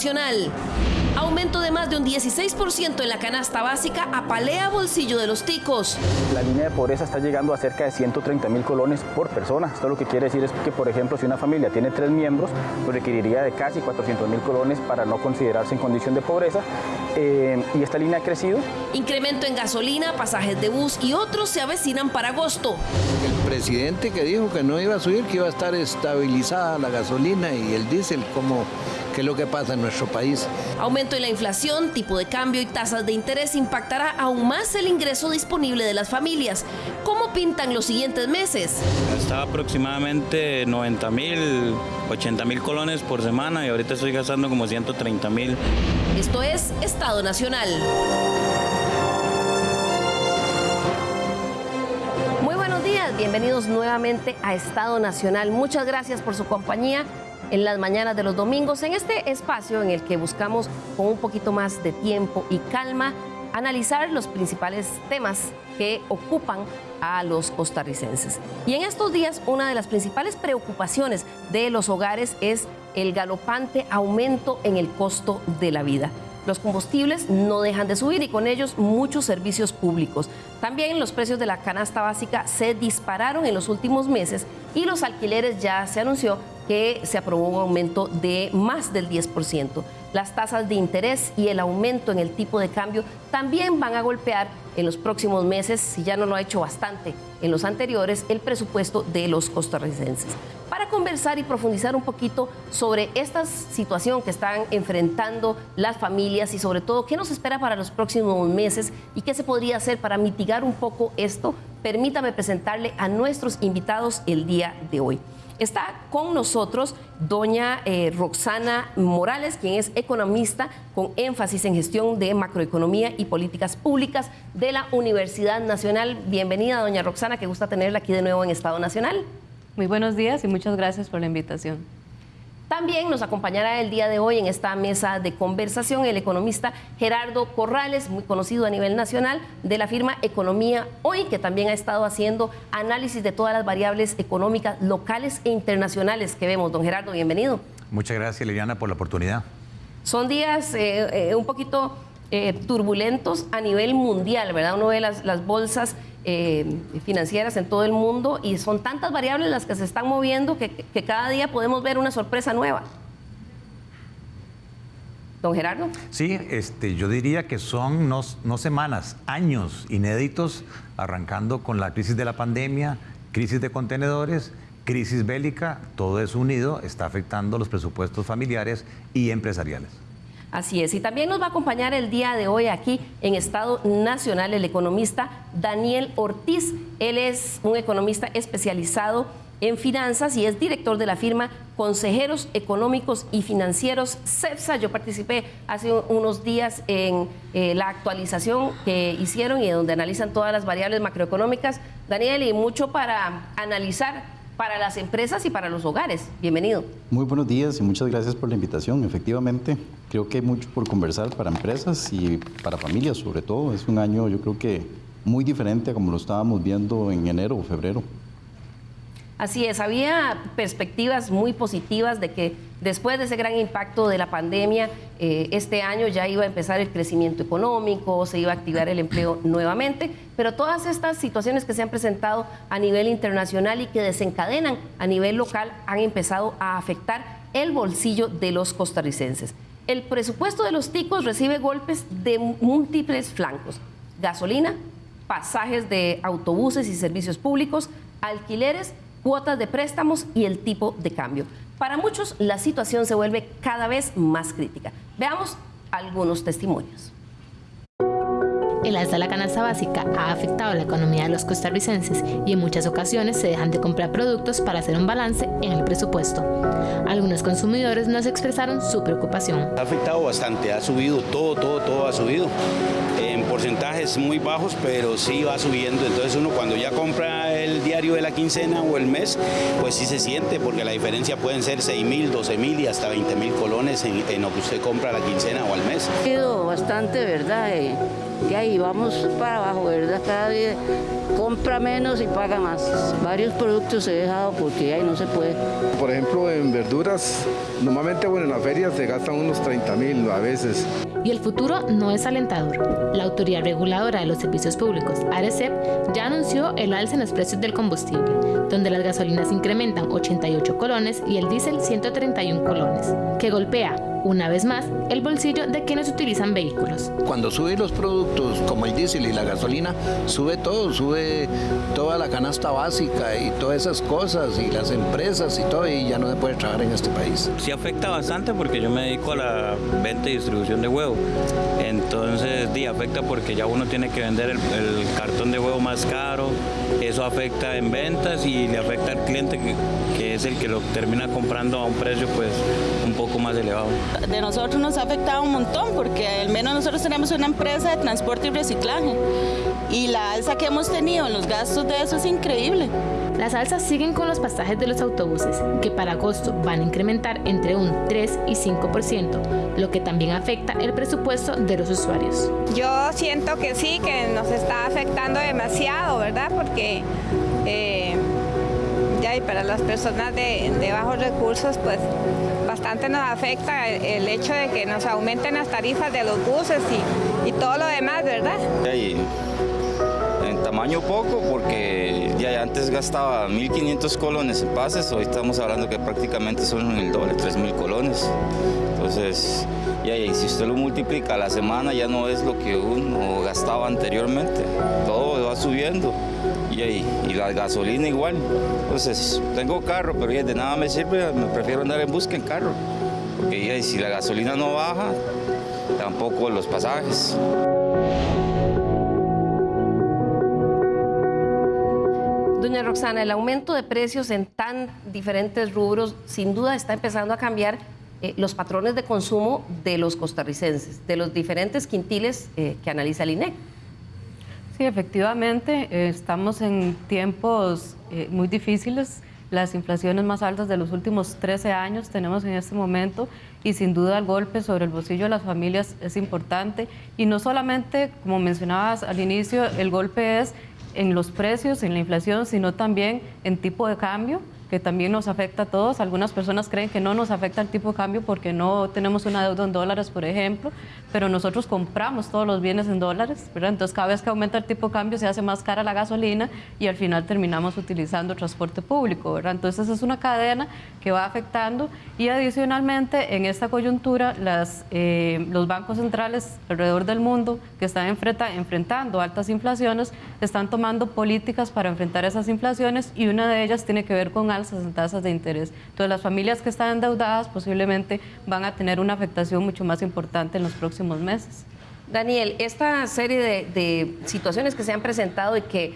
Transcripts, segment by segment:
nacional. Aumento de más de un 16% en la canasta básica apalea bolsillo de los ticos. La línea de pobreza está llegando a cerca de 130 mil colones por persona. Esto lo que quiere decir es que, por ejemplo, si una familia tiene tres miembros, pues requeriría de casi 400 mil colones para no considerarse en condición de pobreza. Eh, y esta línea ha crecido. Incremento en gasolina, pasajes de bus y otros se avecinan para agosto. El presidente que dijo que no iba a subir, que iba a estar estabilizada la gasolina y el diésel como es lo que pasa en nuestro país. Aumento en la inflación, tipo de cambio y tasas de interés impactará aún más el ingreso disponible de las familias. ¿Cómo pintan los siguientes meses? Gastaba aproximadamente 90 mil, 80 mil colones por semana y ahorita estoy gastando como 130 mil. Esto es Estado Nacional. Muy buenos días, bienvenidos nuevamente a Estado Nacional. Muchas gracias por su compañía en las mañanas de los domingos, en este espacio en el que buscamos con un poquito más de tiempo y calma analizar los principales temas que ocupan a los costarricenses. Y en estos días una de las principales preocupaciones de los hogares es el galopante aumento en el costo de la vida. Los combustibles no dejan de subir y con ellos muchos servicios públicos. También los precios de la canasta básica se dispararon en los últimos meses y los alquileres ya se anunció que se aprobó un aumento de más del 10%. Las tasas de interés y el aumento en el tipo de cambio también van a golpear en los próximos meses, si ya no lo ha hecho bastante en los anteriores, el presupuesto de los costarricenses. Para conversar y profundizar un poquito sobre esta situación que están enfrentando las familias y sobre todo qué nos espera para los próximos meses y qué se podría hacer para mitigar un poco esto, permítame presentarle a nuestros invitados el día de hoy. Está con nosotros doña eh, Roxana Morales, quien es economista con énfasis en gestión de macroeconomía y políticas públicas de la Universidad Nacional. Bienvenida, doña Roxana, que gusta tenerla aquí de nuevo en Estado Nacional. Muy buenos días y muchas gracias por la invitación. También nos acompañará el día de hoy en esta mesa de conversación el economista Gerardo Corrales, muy conocido a nivel nacional, de la firma Economía Hoy, que también ha estado haciendo análisis de todas las variables económicas locales e internacionales que vemos. Don Gerardo, bienvenido. Muchas gracias, Liliana, por la oportunidad. Son días eh, eh, un poquito eh, turbulentos a nivel mundial, ¿verdad? Uno ve las, las bolsas eh, financieras en todo el mundo y son tantas variables las que se están moviendo que, cada día podemos ver una sorpresa nueva. Don Gerardo. Sí, este, yo diría que son no, no, semanas, años inéditos, arrancando con la crisis de la pandemia, crisis de contenedores, crisis bélica, todo eso unido está afectando los presupuestos familiares y empresariales. Así es, y también nos va a acompañar el día de hoy aquí en Estado Nacional el economista Daniel Ortiz. Él es un economista especializado en finanzas y es director de la firma Consejeros Económicos y Financieros CEPSA. Yo participé hace unos días en eh, la actualización que hicieron y donde analizan todas las variables macroeconómicas. Daniel, y mucho para analizar para las empresas y para los hogares. Bienvenido. Muy buenos días y muchas gracias por la invitación. Efectivamente, creo que hay mucho por conversar para empresas y para familias sobre todo. Es un año yo creo que muy diferente a como lo estábamos viendo en enero o febrero. Así es, había perspectivas muy positivas de que después de ese gran impacto de la pandemia, eh, este año ya iba a empezar el crecimiento económico, se iba a activar el empleo nuevamente, pero todas estas situaciones que se han presentado a nivel internacional y que desencadenan a nivel local han empezado a afectar el bolsillo de los costarricenses. El presupuesto de los ticos recibe golpes de múltiples flancos, gasolina, pasajes de autobuses y servicios públicos, alquileres, cuotas de préstamos y el tipo de cambio. Para muchos la situación se vuelve cada vez más crítica. Veamos algunos testimonios. El alza de la canasta básica ha afectado la economía de los costarricenses y en muchas ocasiones se dejan de comprar productos para hacer un balance en el presupuesto. Algunos consumidores nos expresaron su preocupación. Ha afectado bastante, ha subido todo, todo, todo ha subido. En porcentajes muy bajos, pero sí va subiendo. Entonces uno cuando ya compra el diario de la quincena o el mes, pues sí se siente, porque la diferencia pueden ser 6 mil, 12 mil y hasta 20 mil colones en, lo que usted compra la quincena o al mes. Ha sido bastante, ¿verdad? Eh, y ahí vamos para abajo, ¿verdad? Cada día compra menos y paga más. Varios productos he dejado porque ahí no se puede. Por ejemplo, en verduras, normalmente bueno, en la feria se gastan unos 30 mil a veces. Y el futuro no es alentador. La Autoridad Reguladora de los Servicios Públicos, ARECEP, ya anunció el alza en los precios del combustible, donde las gasolinas incrementan 88 colones y el diésel 131 colones, que golpea una vez más, el bolsillo de quienes utilizan vehículos. Cuando suben los productos como el diésel y la gasolina, sube todo, sube toda la canasta básica y todas esas cosas y las empresas y todo y ya no se puede trabajar en este país. Sí afecta bastante porque yo me dedico a la venta y distribución de huevo. Entonces, sí, afecta porque ya uno tiene que vender el, el cartón de huevo más caro, eso afecta en ventas y le afecta al cliente que, que es el que lo termina comprando a un precio pues un poco más elevado. De nosotros nos ha afectado un montón porque al menos nosotros tenemos una empresa de transporte y reciclaje y la alza que hemos tenido en los gastos de eso es increíble. Las alzas siguen con los pasajes de los autobuses, que para agosto van a incrementar entre un 3 y 5%, lo que también afecta el presupuesto de los usuarios. Yo siento que sí, que nos está afectando demasiado, ¿verdad? Porque eh, ya y para las personas de, de bajos recursos, pues bastante nos afecta el, hecho de que nos aumenten las tarifas de los buses y, todo lo demás, ¿verdad? en tamaño poco porque ya antes gastaba 1.500 colones en pases, hoy estamos hablando que prácticamente son el doble, 3.000 colones. Entonces, ya, y si usted lo multiplica a la semana ya no es lo que uno gastaba anteriormente, todo va subiendo y, la gasolina igual. Entonces, tengo carro, pero de nada me sirve, me prefiero andar en busca en carro. Porque si la gasolina no baja, tampoco los pasajes. Doña Roxana, el aumento de precios en tan diferentes rubros sin duda está empezando a cambiar eh, los patrones de consumo de los costarricenses, de los diferentes quintiles eh, que analiza el INEC. Sí, efectivamente, eh, estamos en tiempos muy difíciles, las inflaciones más altas de los últimos 13 años tenemos en este momento y sin duda el golpe sobre el bolsillo de las familias es importante y no solamente, como mencionabas al inicio, el golpe es en los precios, en la inflación, sino también en tipo de cambio que también nos afecta a todos. Algunas personas creen que no nos afecta el tipo de cambio porque no tenemos una deuda en dólares, por ejemplo, pero nosotros compramos todos los bienes en dólares, ¿verdad? Entonces cada vez que aumenta el tipo de cambio se hace más cara la gasolina y al final terminamos utilizando transporte público, ¿verdad? Entonces es una cadena que va afectando y adicionalmente en esta coyuntura las, eh, los bancos centrales alrededor del mundo que están enfrentando altas inflaciones están tomando políticas para enfrentar esas inflaciones y una de ellas tiene que ver con alzas en tasas de interés. Entonces las familias que están endeudadas posiblemente van a tener una afectación mucho más importante en los próximos meses. Daniel, esta serie de, situaciones que se han presentado y que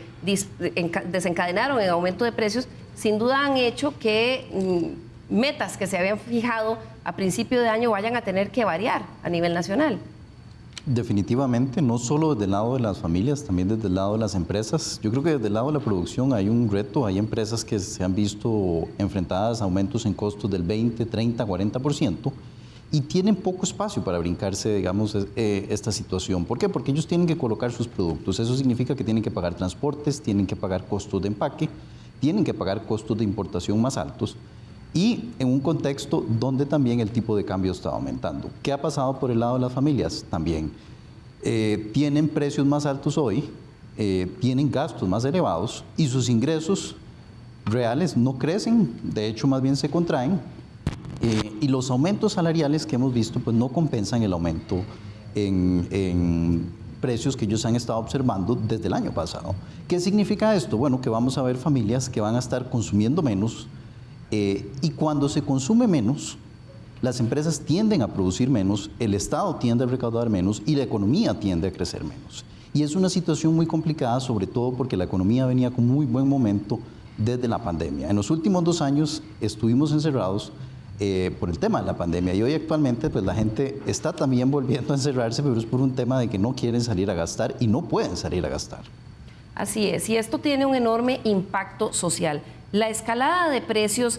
desencadenaron el aumento de precios, sin duda han hecho que mm, metas que se habían fijado a principio de año vayan a tener que variar a nivel nacional. Definitivamente, no solo desde el lado de las familias, también desde el lado de las empresas. Yo creo que desde el lado de la producción hay un reto, hay empresas que se han visto enfrentadas a aumentos en costos del 20, 30, 40% y tienen poco espacio para brincarse, digamos, eh, esta situación. ¿Por qué? Porque ellos tienen que colocar sus productos. Eso significa que tienen que pagar transportes, tienen que pagar costos de empaque, tienen que pagar costos de importación más altos y en un contexto donde también el tipo de cambio está aumentando. ¿Qué ha pasado por el lado de las familias? También eh, tienen precios más altos hoy, eh, tienen gastos más elevados y sus ingresos reales no crecen, de hecho más bien se contraen eh, y los aumentos salariales que hemos visto pues no compensan el aumento en, en precios que ellos han estado observando desde el año pasado. ¿Qué significa esto? Bueno, que vamos a ver familias que van a estar consumiendo menos, eh, y cuando se consume menos, las empresas tienden a producir menos, el Estado tiende a recaudar menos y la economía tiende a crecer menos. Y es una situación muy complicada, sobre todo porque la economía venía con muy buen momento desde la pandemia. En los últimos dos años estuvimos encerrados eh, por el tema de la pandemia y hoy actualmente pues la gente está también volviendo a encerrarse, pero es por un tema de que no quieren salir a gastar y no pueden salir a gastar. Así es, y esto tiene un enorme impacto social. La escalada de precios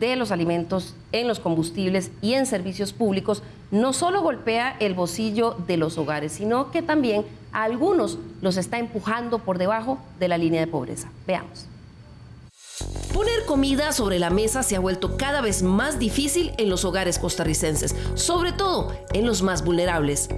de los alimentos, en los combustibles y en servicios públicos no solo golpea el bolsillo de los hogares, sino que también a algunos los está empujando por debajo de la línea de pobreza. Veamos. Poner comida sobre la mesa se ha vuelto cada vez más difícil en los hogares costarricenses, sobre todo en los más vulnerables.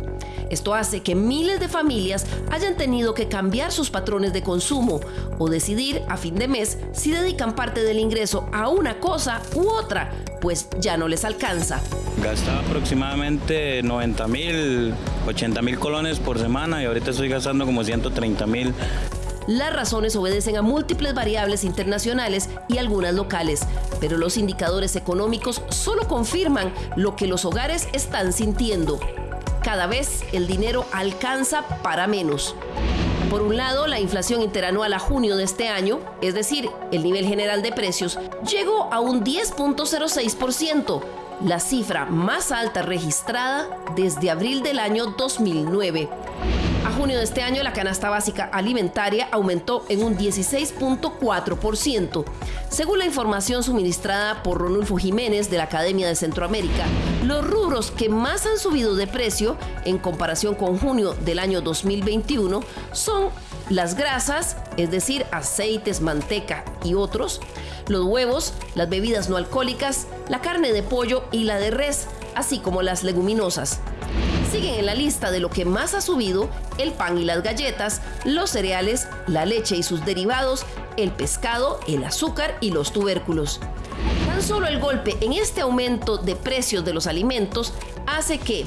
Esto hace que miles de familias hayan tenido que cambiar sus patrones de consumo o decidir a fin de mes si dedican parte del ingreso a una cosa u otra, pues ya no les alcanza. Gastaba aproximadamente 90 mil, 80 mil colones por semana y ahorita estoy gastando como 130 mil las razones obedecen a múltiples variables internacionales y algunas locales, pero los indicadores económicos solo confirman lo que los hogares están sintiendo. Cada vez el dinero alcanza para menos. Por un lado, la inflación interanual a junio de este año, es decir, el nivel general de precios, llegó a un 10.06%, la cifra más alta registrada desde abril del año 2009. Junio de este año, la canasta básica alimentaria aumentó en un 16.4%. Según la información suministrada por Ronulfo Jiménez de la Academia de Centroamérica, los rubros que más han subido de precio en comparación con junio del año 2021 son las grasas, es decir, aceites, manteca y otros, los huevos, las bebidas no alcohólicas, la carne de pollo y la de res, así como las leguminosas. Siguen en la lista de lo que más ha subido el pan y las galletas, los cereales, la leche y sus derivados, el pescado, el azúcar y los tubérculos. Tan solo el golpe en este aumento de precios de los alimentos hace que,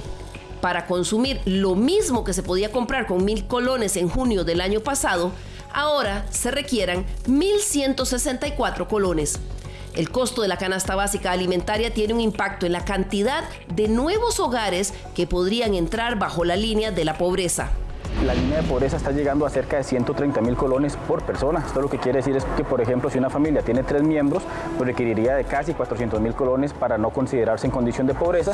para consumir lo mismo que se podía comprar con mil colones en junio del año pasado, ahora se requieran 1.164 colones. El costo de la canasta básica alimentaria tiene un impacto en la cantidad de nuevos hogares que podrían entrar bajo la línea de la pobreza la línea de pobreza está llegando a cerca de 130 mil colones por persona. Esto lo que quiere decir es que, por ejemplo, si una familia tiene tres miembros, pues requeriría de casi 400 mil colones para no considerarse en condición de pobreza.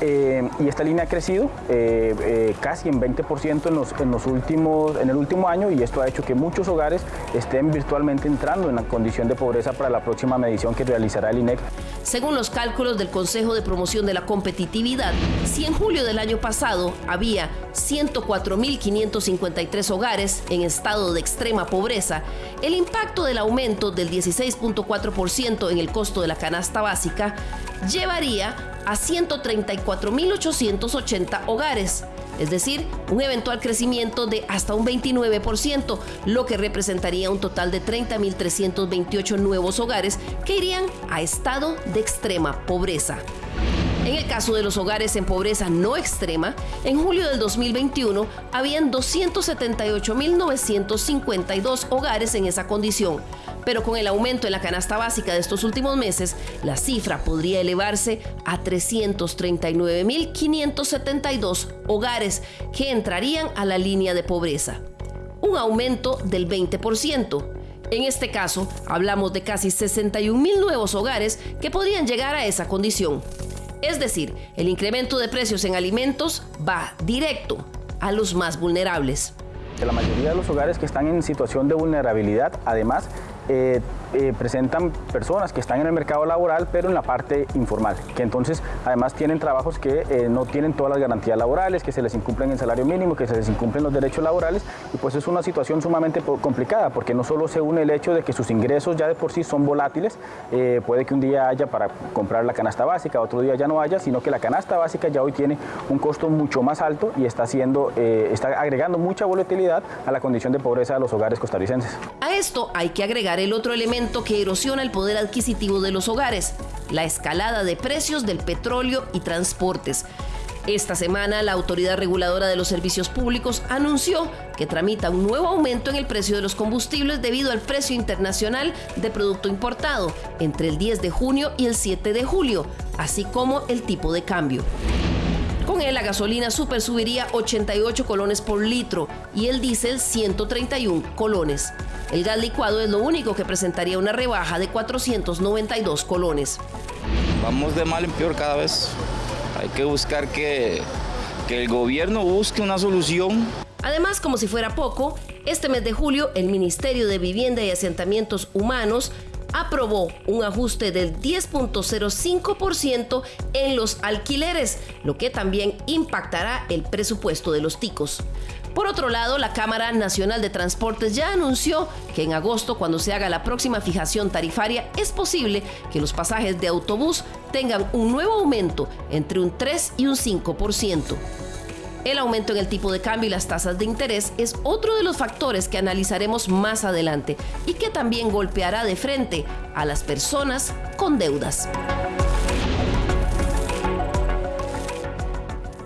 Eh, y esta línea ha crecido eh, eh, casi en 20% en, los, últimos, en el último año y esto ha hecho que muchos hogares estén virtualmente entrando en la condición de pobreza para la próxima medición que realizará el INEC. Según los cálculos del Consejo de Promoción de la Competitividad, si en julio del año pasado había 104.553 hogares en estado de extrema pobreza, el impacto del aumento del 16.4% en el costo de la canasta básica llevaría a 134.880 hogares, es decir, un eventual crecimiento de hasta un 29%, lo que representaría un total de 30.328 nuevos hogares que irían a estado de extrema pobreza. En el caso de los hogares en pobreza no extrema, en julio del 2021 habían 278.952 hogares en esa condición, pero con el aumento en la canasta básica de estos últimos meses, la cifra podría elevarse a 339.572 hogares que entrarían a la línea de pobreza, un aumento del 20%. En este caso, hablamos de casi 61.000 nuevos hogares que podrían llegar a esa condición. Es decir, el incremento de precios en alimentos va directo a los más vulnerables. La mayoría de los hogares que están en situación de vulnerabilidad, además, eh, eh, presentan personas que están en el mercado laboral, pero en la parte informal, que entonces además tienen trabajos que eh, no tienen todas las garantías laborales, que se les incumplen el salario mínimo, que se les incumplen los derechos laborales, y pues es una situación sumamente complicada, porque no solo se une el hecho de que sus ingresos ya de por sí son volátiles, puede que un día haya para comprar la canasta básica, otro día ya no haya, sino que la canasta básica ya hoy tiene un costo mucho más alto y está, haciendo, está agregando mucha volatilidad a la condición de pobreza de los hogares costarricenses. A esto hay que agregar el otro elemento que erosiona el poder adquisitivo de los hogares, la escalada de precios del petróleo y transportes. Esta semana, la Autoridad Reguladora de los Servicios Públicos anunció que tramita un nuevo aumento en el precio de los combustibles debido al precio internacional de producto importado entre el 10 de junio y el 7 de julio, así como el tipo de cambio. Con él, la gasolina super subiría 88 colones por litro y el diésel 131 colones. El gas licuado es lo único que presentaría una rebaja de 492 colones. Vamos de mal en peor cada vez. Hay que buscar que, que el gobierno busque una solución. Además, como si fuera poco, este mes de julio el Ministerio de Vivienda y Asentamientos Humanos aprobó un ajuste del 10.05% en los alquileres, lo que también impactará el presupuesto de los ticos. Por otro lado, la Cámara Nacional de Transportes ya anunció que en agosto, cuando se haga la próxima fijación tarifaria, es posible que los pasajes de autobús tengan un nuevo aumento entre un 3 y un 5%. El aumento en el tipo de cambio y las tasas de interés es otro de los factores que analizaremos más adelante y que también golpeará de frente a las personas con deudas.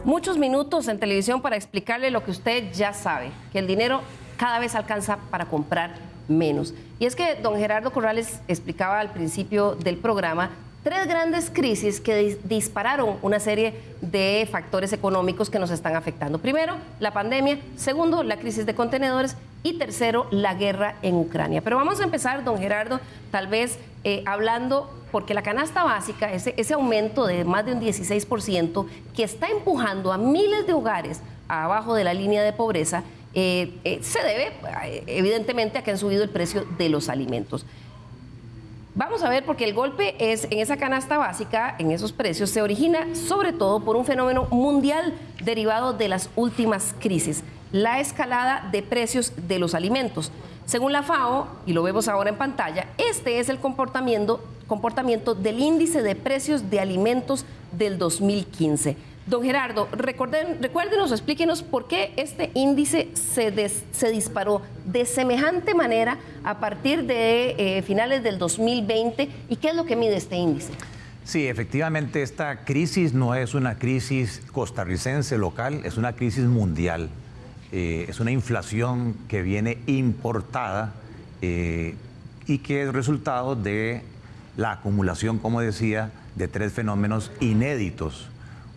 Muchos minutos en televisión para explicarle lo que usted ya sabe, que el dinero cada vez alcanza para comprar menos. Y es que don Gerardo Corrales explicaba al principio del programa tres grandes crisis que dispararon una serie de factores económicos que nos están afectando. Primero, la pandemia. Segundo, la crisis de contenedores. Y tercero, la guerra en Ucrania. Pero vamos a empezar, don Gerardo, tal vez eh, hablando, porque la canasta básica, ese, ese aumento de más de un 16% que está empujando a miles de hogares abajo de la línea de pobreza, eh, eh, se debe evidentemente a que han subido el precio de los alimentos. Vamos a ver, porque el golpe es en esa canasta básica, en esos precios, se origina sobre todo por un fenómeno mundial derivado de las últimas crisis, la escalada de precios de los alimentos. Según la FAO, y lo vemos ahora en pantalla, este es el comportamiento, comportamiento del índice de precios de alimentos del 2015. Don Gerardo, recuerden, recuérdenos, explíquenos por qué este índice se, se disparó de semejante manera a partir de eh, finales del 2020 y qué es lo que mide este índice. Sí, efectivamente esta crisis no es una crisis costarricense local, es una crisis mundial. Eh, es una inflación que viene importada eh, y que es resultado de la acumulación, como decía, de tres fenómenos inéditos.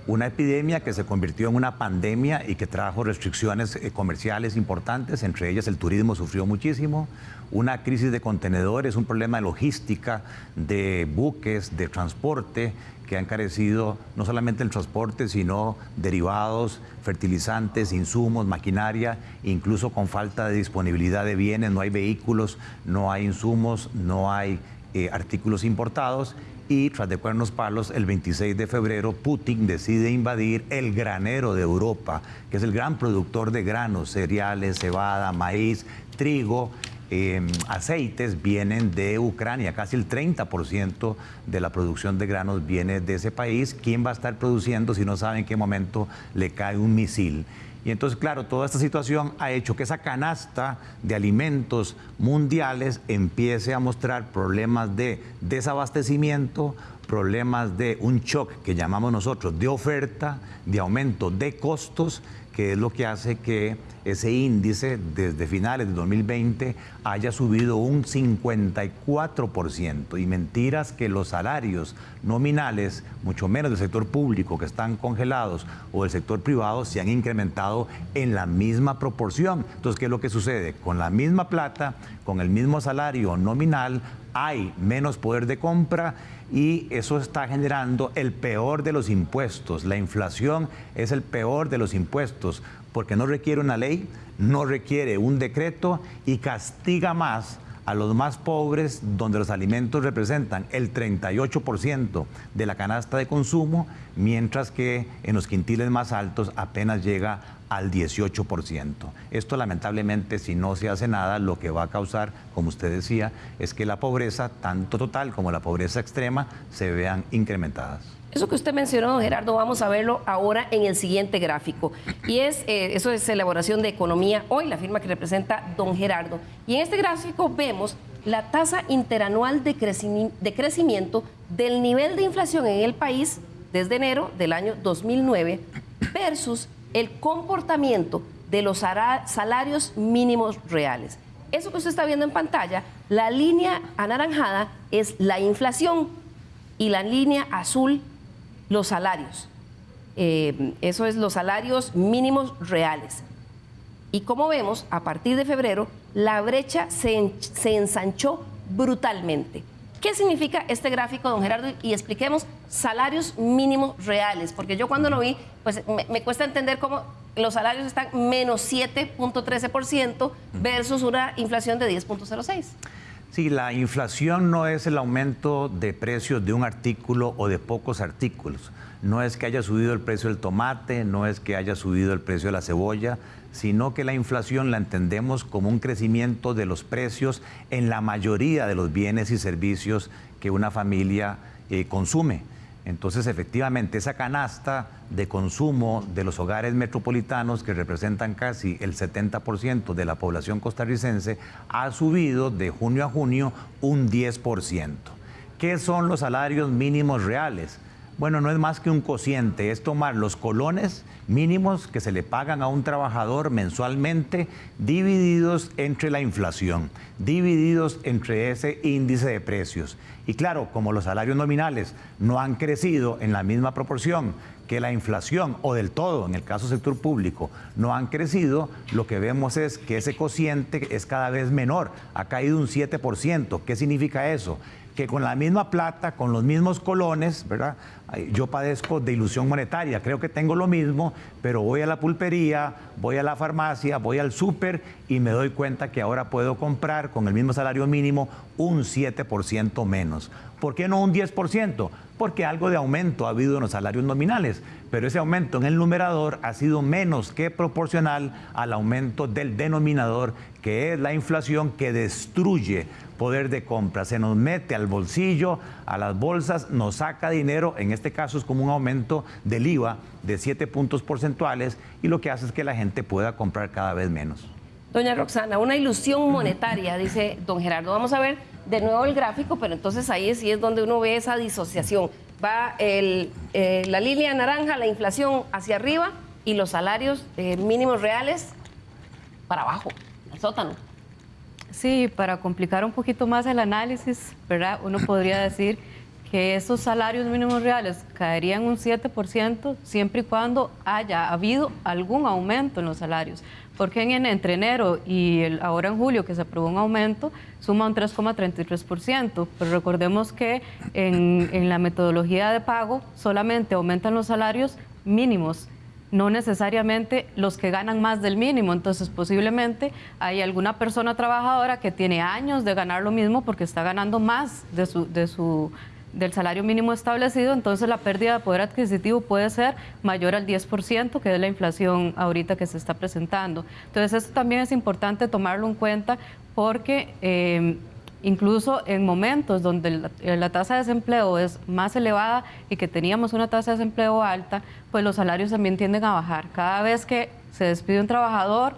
Una epidemia que se convirtió en una pandemia y que trajo restricciones eh, comerciales importantes, entre ellas el turismo sufrió muchísimo, una crisis de contenedores, un problema de logística, de buques, de transporte, que ha encarecido no solamente el transporte, sino derivados, fertilizantes, insumos, maquinaria, incluso con falta de disponibilidad de bienes, no hay vehículos, no hay insumos, no hay eh, artículos importados. Y tras de cuernos palos, el 26 de febrero, Putin decide invadir el granero de Europa, que es el gran productor de granos, cereales, cebada, maíz, trigo, em, aceites vienen de Ucrania, casi el 30% de la producción de granos viene de ese país. ¿Quién va a estar produciendo si no sabe en qué momento le cae un misil? Y entonces, claro, toda esta situación ha hecho que esa canasta de alimentos mundiales empiece a mostrar problemas de desabastecimiento, problemas de un shock que llamamos nosotros de oferta, de aumento de costos que es lo que hace que ese índice desde finales de 2020 haya subido un 54%. Y mentiras que los salarios nominales, mucho menos del sector público que están congelados o del sector privado, se han incrementado en la misma proporción. Entonces, ¿qué es lo que sucede? Con la misma plata, con el mismo salario nominal, hay menos poder de compra y eso está generando el peor de los impuestos. La inflación es el peor de los impuestos porque no requiere una ley, no requiere un decreto y castiga más a los más pobres, donde los alimentos representan el 38% de la canasta de consumo, mientras que en los quintiles más altos apenas llega al 18%. Esto lamentablemente, si no se hace nada, lo que va a causar, como usted decía, es que la pobreza, tanto total como la pobreza extrema, se vean incrementadas. Eso que usted mencionó, Gerardo, vamos a verlo ahora en el siguiente gráfico. Y es, eh, eso es elaboración de economía hoy, la firma que representa don Gerardo. Y en este gráfico vemos la tasa interanual de, de crecimiento del nivel de inflación en el país desde enero del año 2009 versus el comportamiento de los salarios mínimos reales. Eso que usted está viendo en pantalla, la línea anaranjada es la inflación y la línea azul los salarios. Eh, eso es los salarios mínimos reales. Y como vemos, a partir de febrero, la brecha se, ensanchó brutalmente. ¿Qué significa este gráfico, don Gerardo? Y expliquemos salarios mínimos reales, porque yo cuando lo vi, pues me, me cuesta entender cómo los salarios están menos 7.13% versus una inflación de 10.06%. Sí, la inflación no es el aumento de precios de un artículo o de pocos artículos. No es que haya subido el precio del tomate, no es que haya subido el precio de la cebolla, sino que la inflación la entendemos como un crecimiento de los precios en la mayoría de los bienes y servicios que una familia eh, consume. Entonces, efectivamente, esa canasta de consumo de los hogares metropolitanos, que representan casi el 70% de la población costarricense, ha subido de junio a junio un 10%. ¿Qué son los salarios mínimos reales? Bueno, no es más que un cociente, es tomar los colones mínimos que se le pagan a un trabajador mensualmente divididos entre la inflación, divididos entre ese índice de precios. Y claro, como los salarios nominales no han crecido en la misma proporción que la inflación o del todo, en el caso del sector público, no han crecido, lo que vemos es que ese cociente es cada vez menor, ha caído un 7%. ¿Qué significa eso? Que con la misma plata, con los mismos colones, ¿verdad? Yo padezco de ilusión monetaria, creo que tengo lo mismo, pero voy a la pulpería, voy a la farmacia, voy al súper y me doy cuenta que ahora puedo comprar con el mismo salario mínimo un 7% menos. ¿Por qué no un 10%? Porque algo de aumento ha habido en los salarios nominales, pero ese aumento en el numerador ha sido menos que proporcional al aumento del denominador, que es la inflación que destruye poder de compra, se nos mete al bolsillo, a las bolsas, nos saca dinero, en este caso es como un aumento del IVA de 7 puntos porcentuales y lo que hace es que la gente pueda comprar cada vez menos. Doña Roxana, una ilusión monetaria, dice don Gerardo. Vamos a ver de nuevo el gráfico, pero entonces ahí sí es donde uno ve esa disociación. Va eh, la línea naranja, la inflación hacia arriba y los salarios eh, mínimos reales para abajo, al sótano. Sí, para complicar un poquito más el análisis, ¿verdad? Uno podría decir que esos salarios mínimos reales caerían un 7% siempre y cuando haya habido algún aumento en los salarios. Porque en, entre enero y el, ahora en julio, que se aprobó un aumento, suma un 3,33%. Pero recordemos que en, en la metodología de pago solamente aumentan los salarios mínimos no necesariamente los que ganan más del mínimo. Entonces, posiblemente hay alguna persona trabajadora que tiene años de ganar lo mismo porque está ganando más de su, de su, del salario mínimo establecido, entonces la pérdida de poder adquisitivo puede ser mayor al 10%, que es la inflación ahorita que se está presentando. Entonces, esto también es importante tomarlo en cuenta porque... Eh, incluso en momentos donde la, tasa de desempleo es más elevada y que teníamos una tasa de desempleo alta, pues los salarios también tienden a bajar. Cada vez que se despide un trabajador,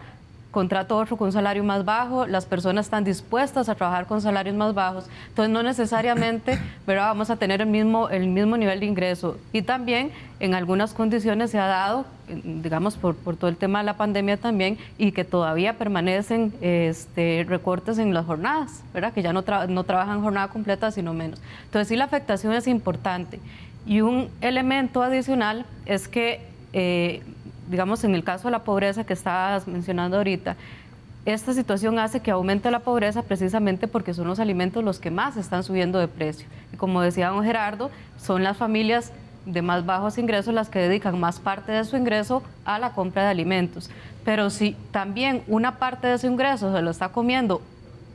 contrato otro con un salario más bajo, las personas están dispuestas a trabajar con salarios más bajos, entonces no necesariamente vamos a tener el mismo, el mismo nivel de ingreso. Y también en algunas condiciones se ha dado, digamos, por, por todo el tema de la pandemia también, y que todavía permanecen este, recortes en las jornadas, ¿verdad? que ya no, no trabajan jornada completa, sino menos. Entonces sí la afectación es importante. Y un elemento adicional es que... Eh, digamos, en el caso de la pobreza que estabas mencionando ahorita, esta situación hace que aumente la pobreza precisamente porque son los alimentos los que más están subiendo de precio. Y como decía don Gerardo, son las familias de más bajos ingresos las que dedican más parte de su ingreso a la compra de alimentos. Pero si también una parte de su ingreso se lo está comiendo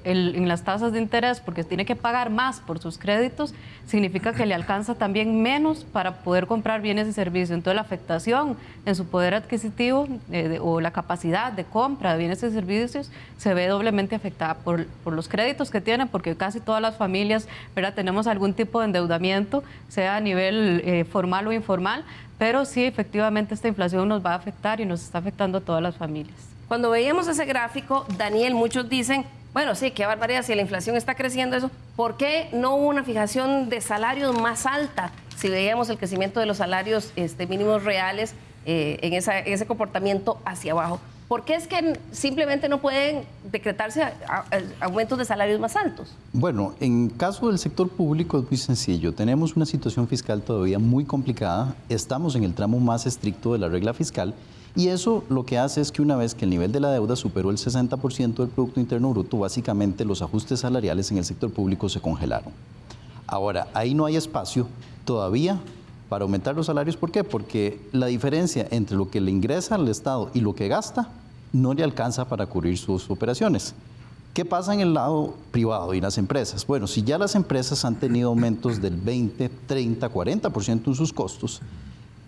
en las tasas de interés porque tiene que pagar más por sus créditos, significa que le alcanza también menos para poder comprar bienes y servicios. Entonces la afectación en su poder adquisitivo eh, o la capacidad de compra de bienes y servicios se ve doblemente afectada por, los créditos que tiene, porque casi todas las familias ¿verdad? tenemos algún tipo de endeudamiento, sea a nivel eh, formal o informal, pero sí efectivamente esta inflación nos va a afectar y nos está afectando a todas las familias. Cuando veíamos ese gráfico, Daniel, muchos dicen bueno, sí, qué barbaridad, si la inflación está creciendo eso, ¿por qué no hubo una fijación de salarios más alta? Si veíamos el crecimiento de los salarios este, mínimos reales eh, en, ese comportamiento hacia abajo. ¿Por qué es que simplemente no pueden decretarse aumentos de salarios más altos? Bueno, en caso del sector público es muy sencillo. Tenemos una situación fiscal todavía muy complicada. Estamos en el tramo más estricto de la regla fiscal y eso lo que hace es que una vez que el nivel de la deuda superó el 60% del Producto Interno Bruto, básicamente los ajustes salariales en el sector público se congelaron. Ahora, ahí no hay espacio todavía para aumentar los salarios. ¿Por qué? Porque la diferencia entre lo que le ingresa al Estado y lo que gasta no le alcanza para cubrir sus operaciones. ¿Qué pasa en el lado privado y las empresas? Bueno, si ya las empresas han tenido aumentos del 20, 30, 40% en sus costos,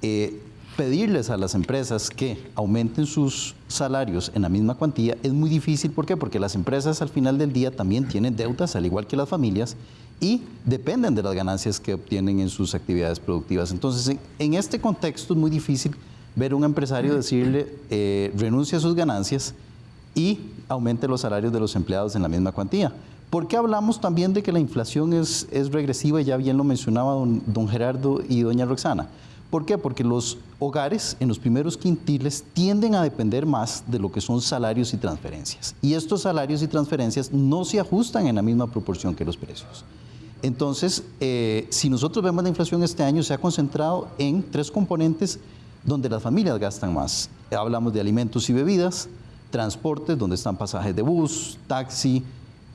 eh, pedirles a las empresas que aumenten sus salarios en la misma cuantía es muy difícil. ¿Por qué? Porque las empresas al final del día también tienen deudas, al igual que las familias, y dependen de las ganancias que obtienen en sus actividades productivas. Entonces, en, este contexto es muy difícil ver a un empresario decirle eh, renuncia a sus ganancias y aumente los salarios de los empleados en la misma cuantía. ¿Por qué hablamos también de que la inflación es, es regresiva? Ya bien lo mencionaba don, don Gerardo y doña Roxana. ¿Por qué? Porque los hogares en los primeros quintiles tienden a depender más de lo que son salarios y transferencias. Y estos salarios y transferencias no se ajustan en la misma proporción que los precios. Entonces, eh, si nosotros vemos la inflación este año, se ha concentrado en tres componentes donde las familias gastan más. Hablamos de alimentos y bebidas, transportes, donde están pasajes de bus, taxi,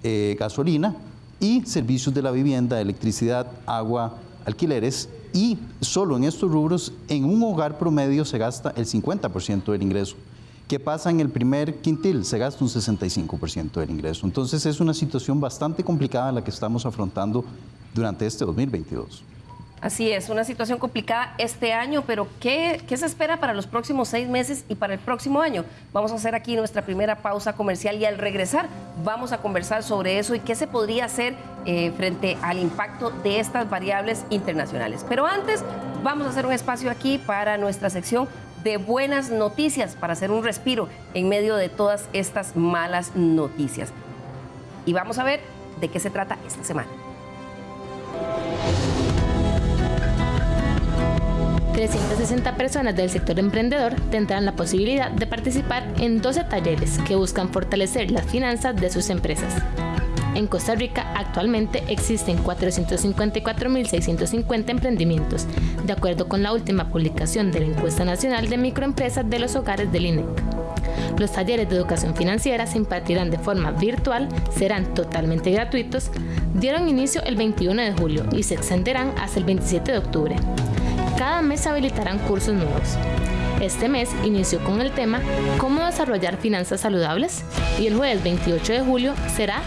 eh, gasolina, y servicios de la vivienda, electricidad, agua, alquileres. Y solo en estos rubros, en un hogar promedio se gasta el 50% del ingreso. ¿Qué pasa en el primer quintil? Se gasta un 65% del ingreso. Entonces es una situación bastante complicada la que estamos afrontando durante este 2022. Así es, una situación complicada este año, pero ¿qué, se espera para los próximos seis meses y para el próximo año? Vamos a hacer aquí nuestra primera pausa comercial y al regresar vamos a conversar sobre eso y qué se podría hacer eh, frente al impacto de estas variables internacionales. Pero antes vamos a hacer un espacio aquí para nuestra sección de buenas noticias, para hacer un respiro en medio de todas estas malas noticias. Y vamos a ver de qué se trata esta semana. 360 personas del sector emprendedor tendrán la posibilidad de participar en 12 talleres que buscan fortalecer las finanzas de sus empresas. En Costa Rica actualmente existen 454.650 emprendimientos, de acuerdo con la última publicación de la Encuesta Nacional de Microempresas de los Hogares del INEC. Los talleres de educación financiera se impartirán de forma virtual, serán totalmente gratuitos, dieron inicio el 21 de julio y se extenderán hasta el 27 de octubre. Cada mes se habilitarán cursos nuevos. Este mes inició con el tema Cómo desarrollar finanzas saludables y el jueves 28 de julio será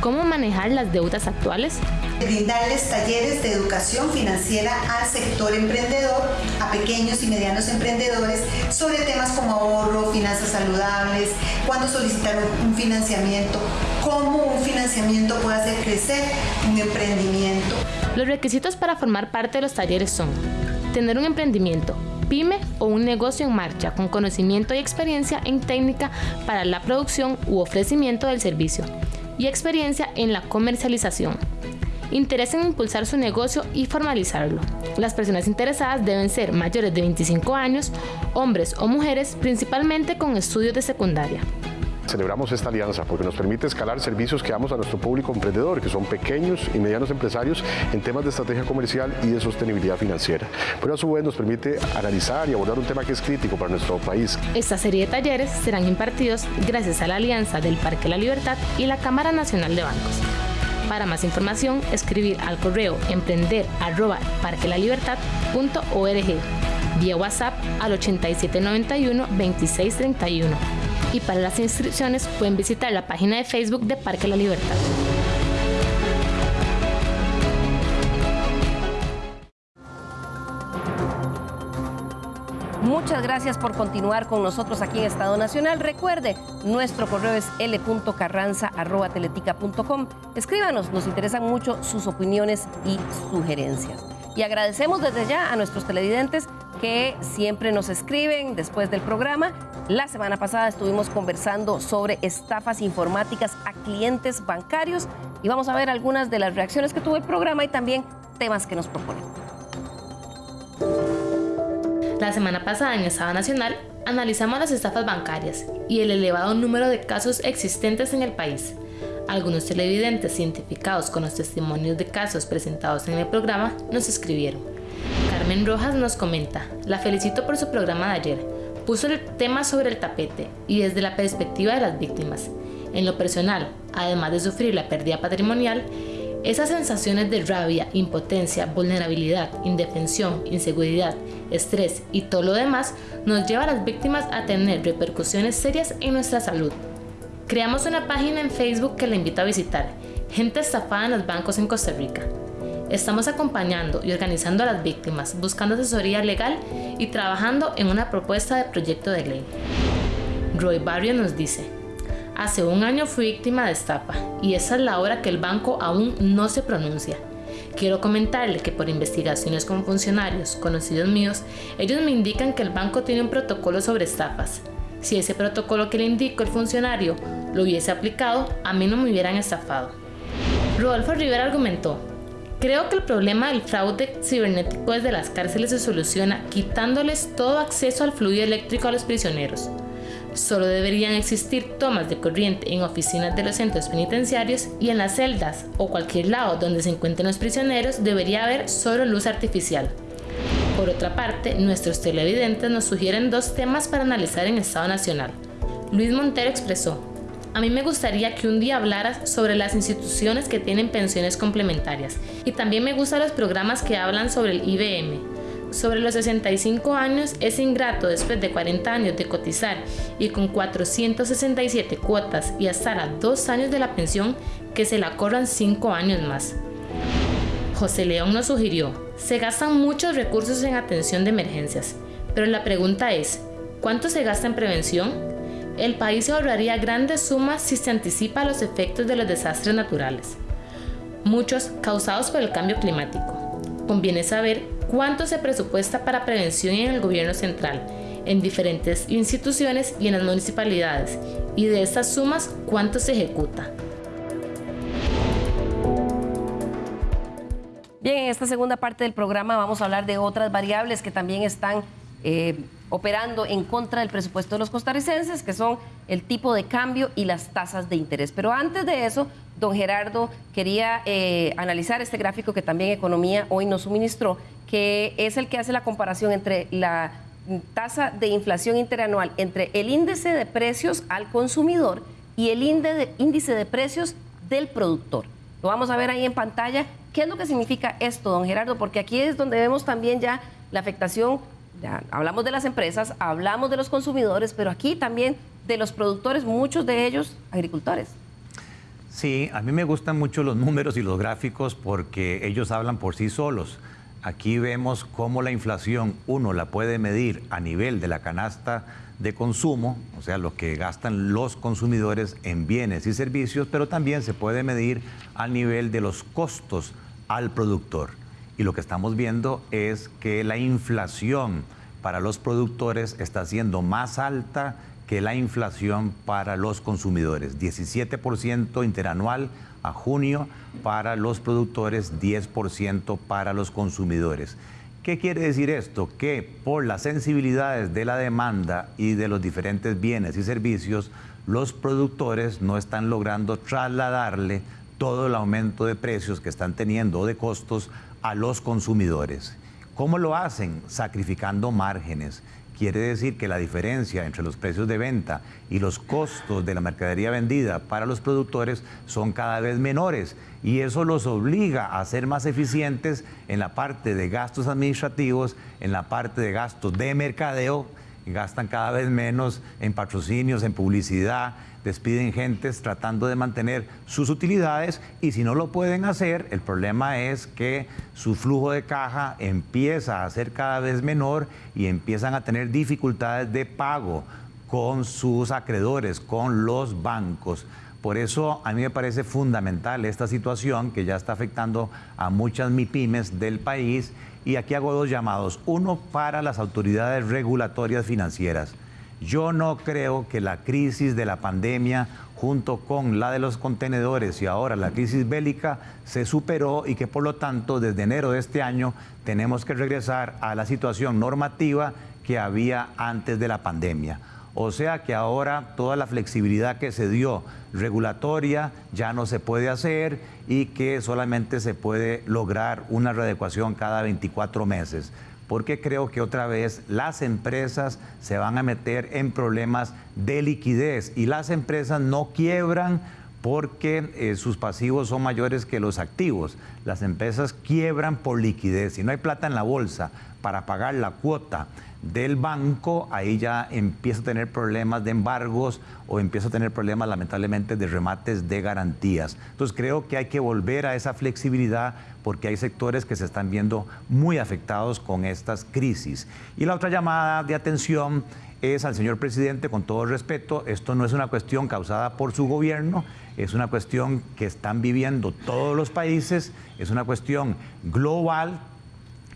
Cómo manejar las deudas actuales brindarles talleres de educación financiera al sector emprendedor, a pequeños y medianos emprendedores, sobre temas como ahorro, finanzas saludables, cuándo solicitar un financiamiento, cómo un financiamiento puede hacer crecer un emprendimiento. Los requisitos para formar parte de los talleres son tener un emprendimiento, pyme o un negocio en marcha con conocimiento y experiencia en técnica para la producción u ofrecimiento del servicio y experiencia en la comercialización. Interés en impulsar su negocio y formalizarlo. Las personas interesadas deben ser mayores de 25 años, hombres o mujeres, principalmente con estudios de secundaria. Celebramos esta alianza porque nos permite escalar servicios que damos a nuestro público emprendedor, que son pequeños y medianos empresarios en temas de estrategia comercial y de sostenibilidad financiera. Pero a su vez nos permite analizar y abordar un tema que es crítico para nuestro país. Esta serie de talleres serán impartidos gracias a la alianza del Parque La Libertad y la Cámara Nacional de Bancos. Para más información, escribir al correo emprender vía WhatsApp al 8791 2631 y para las inscripciones pueden visitar la página de Facebook de Parque La Libertad. Muchas gracias por continuar con nosotros aquí en Estado Nacional. Recuerde, nuestro correo es l.carranza.teletica.com. Escríbanos, nos interesan mucho sus opiniones y sugerencias. Y agradecemos desde ya a nuestros televidentes que siempre nos escriben después del programa. La semana pasada estuvimos conversando sobre estafas informáticas a clientes bancarios y vamos a ver algunas de las reacciones que tuvo el programa y también temas que nos proponen. La semana pasada en Estado Nacional analizamos las estafas bancarias y el elevado número de casos existentes en el país. Algunos televidentes identificados con los testimonios de casos presentados en el programa nos escribieron. Carmen Rojas nos comenta, la felicito por su programa de ayer. Puso el tema sobre el tapete y desde la perspectiva de las víctimas. En lo personal, además de sufrir la pérdida patrimonial, esas sensaciones de rabia, impotencia, vulnerabilidad, indefensión, inseguridad, estrés y todo lo demás nos lleva a las víctimas a tener repercusiones serias en nuestra salud. Creamos una página en Facebook que le invito a visitar, Gente estafada en los bancos en Costa Rica. Estamos acompañando y organizando a las víctimas, buscando asesoría legal y trabajando en una propuesta de proyecto de ley. Roy Barrio nos dice, hace un año fui víctima de estafa y esa es la hora que el banco aún no se pronuncia. Quiero comentarle que por investigaciones con funcionarios conocidos míos, ellos me indican que el banco tiene un protocolo sobre estafas. Si ese protocolo que le indicó el funcionario lo hubiese aplicado, a mí no me hubieran estafado. Rodolfo Rivera argumentó, creo que el problema del fraude cibernético desde las cárceles se soluciona quitándoles todo acceso al fluido eléctrico a los prisioneros. Solo deberían existir tomas de corriente en oficinas de los centros penitenciarios y en las celdas o cualquier lado donde se encuentren los prisioneros debería haber solo luz artificial. Por otra parte, nuestros televidentes nos sugieren dos temas para analizar en Estado Nacional. Luis Montero expresó, a mí me gustaría que un día hablaras sobre las instituciones que tienen pensiones complementarias y también me gustan los programas que hablan sobre el IBM. Sobre los 65 años es ingrato después de 40 años de cotizar y con 467 cuotas y hasta a dos años de la pensión que se la corran 5 años más. José León nos sugirió, se gastan muchos recursos en atención de emergencias, pero la pregunta es, ¿cuánto se gasta en prevención? El país se ahorraría grandes sumas si se anticipa los efectos de los desastres naturales, muchos causados por el cambio climático. Conviene saber cuánto se presupuesta para prevención en el gobierno central, en diferentes instituciones y en las municipalidades, y de estas sumas cuánto se ejecuta. Bien, en esta segunda parte del programa vamos a hablar de otras variables que también están eh, operando en contra del presupuesto de los costarricenses, que son el tipo de cambio y las tasas de interés. Pero antes de eso, don Gerardo quería eh, analizar este gráfico que también Economía hoy nos suministró, que es el que hace la comparación entre la tasa de inflación interanual entre el índice de precios al consumidor y el índice de precios del productor. Lo vamos a ver ahí en pantalla. ¿Qué es lo que significa esto, don Gerardo? Porque aquí es donde vemos también ya la afectación hablamos de las empresas, hablamos de los consumidores, pero aquí también de los productores, muchos de ellos agricultores. Sí, a mí me gustan mucho los números y los gráficos porque ellos hablan por sí solos. Aquí vemos cómo la inflación uno la puede medir a nivel de la canasta de consumo, o sea, lo que gastan los consumidores en bienes y servicios, pero también se puede medir a nivel de los costos al productor. Y lo que estamos viendo es que la inflación para los productores está siendo más alta que la inflación para los consumidores. 17% interanual a junio para los productores, 10% para los consumidores. ¿Qué quiere decir esto? Que por las sensibilidades de la demanda y de los diferentes bienes y servicios, los productores no están logrando trasladarle todo el aumento de precios que están teniendo o de costos a los consumidores. ¿Cómo lo hacen? Sacrificando márgenes. Quiere decir que la diferencia entre los precios de venta y los costos de la mercadería vendida para los productores son cada vez menores y eso los obliga a ser más eficientes en la parte de gastos administrativos, en la parte de gastos de mercadeo, gastan cada vez menos en patrocinios, en publicidad, despiden gentes tratando de mantener sus utilidades y si no lo pueden hacer, el problema es que su flujo de caja empieza a ser cada vez menor y empiezan a tener dificultades de pago con sus acreedores, con los bancos. Por eso a mí me parece fundamental esta situación que ya está afectando a muchas MIPIMES del país y aquí hago dos llamados. Uno para las autoridades regulatorias financieras yo no creo que la crisis de la pandemia junto con la de los contenedores y ahora la crisis bélica se superó y que por lo tanto desde enero de este año tenemos que regresar a la situación normativa que había antes de la pandemia. O sea que ahora toda la flexibilidad que se dio regulatoria ya no se puede hacer y que solamente se puede lograr una readecuación cada 24 meses porque creo que otra vez las empresas se van a meter en problemas de liquidez y las empresas no quiebran porque eh, sus pasivos son mayores que los activos. Las empresas quiebran por liquidez. Si no hay plata en la bolsa para pagar la cuota del banco, ahí ya empieza a tener problemas de embargos o empieza a tener problemas lamentablemente de remates de garantías. Entonces creo que hay que volver a esa flexibilidad porque hay sectores que se están viendo muy afectados con estas crisis. Y la otra llamada de atención es al señor presidente, con todo respeto, esto no es una cuestión causada por su gobierno, es una cuestión que están viviendo todos los países, es una cuestión global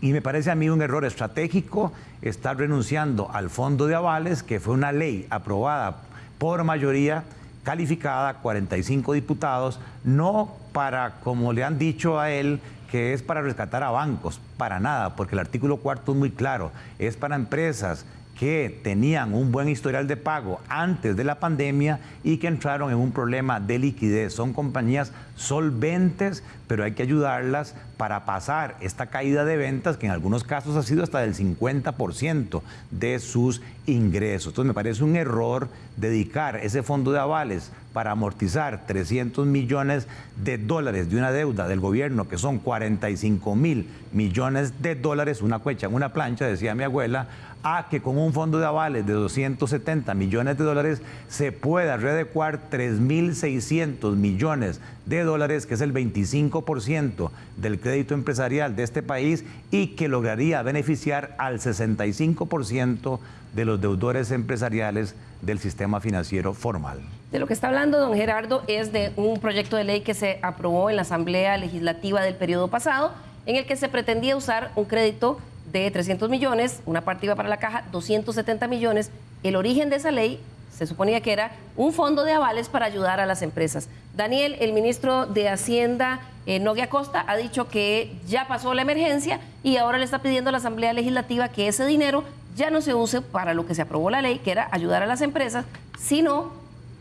y me parece a mí un error estratégico estar renunciando al fondo de avales, que fue una ley aprobada por mayoría calificada, 45 diputados, no para, como le han dicho a él, que es para rescatar a bancos, para nada, porque el artículo cuarto es muy claro, es para empresas que tenían un buen historial de pago antes de la pandemia y que entraron en un problema de liquidez. Son compañías solventes, pero hay que ayudarlas para pasar esta caída de ventas, que en algunos casos ha sido hasta del 50% de sus ingresos. Entonces me parece un error dedicar ese fondo de avales para amortizar 300 millones de dólares de una deuda del gobierno, que son 45 mil millones de dólares, una cuecha en una plancha, decía mi abuela, a que con un fondo de avales de 270 millones de dólares se pueda readecuar 3.600 millones de dólares, que es el 25% del crédito empresarial de este país y que lograría beneficiar al 65% de los deudores empresariales del sistema financiero formal. De lo que está hablando don Gerardo es de un proyecto de ley que se aprobó en la Asamblea Legislativa del periodo pasado, en el que se pretendía usar un crédito de 300 millones, una parte iba para la caja, 270 millones. El origen de esa ley se suponía que era un fondo de avales para ayudar a las empresas. Daniel, el ministro de Hacienda, eh, Noguia Costa, ha dicho que ya pasó la emergencia y ahora le está pidiendo a la Asamblea Legislativa que ese dinero ya no se use para lo que se aprobó la ley, que era ayudar a las empresas, sino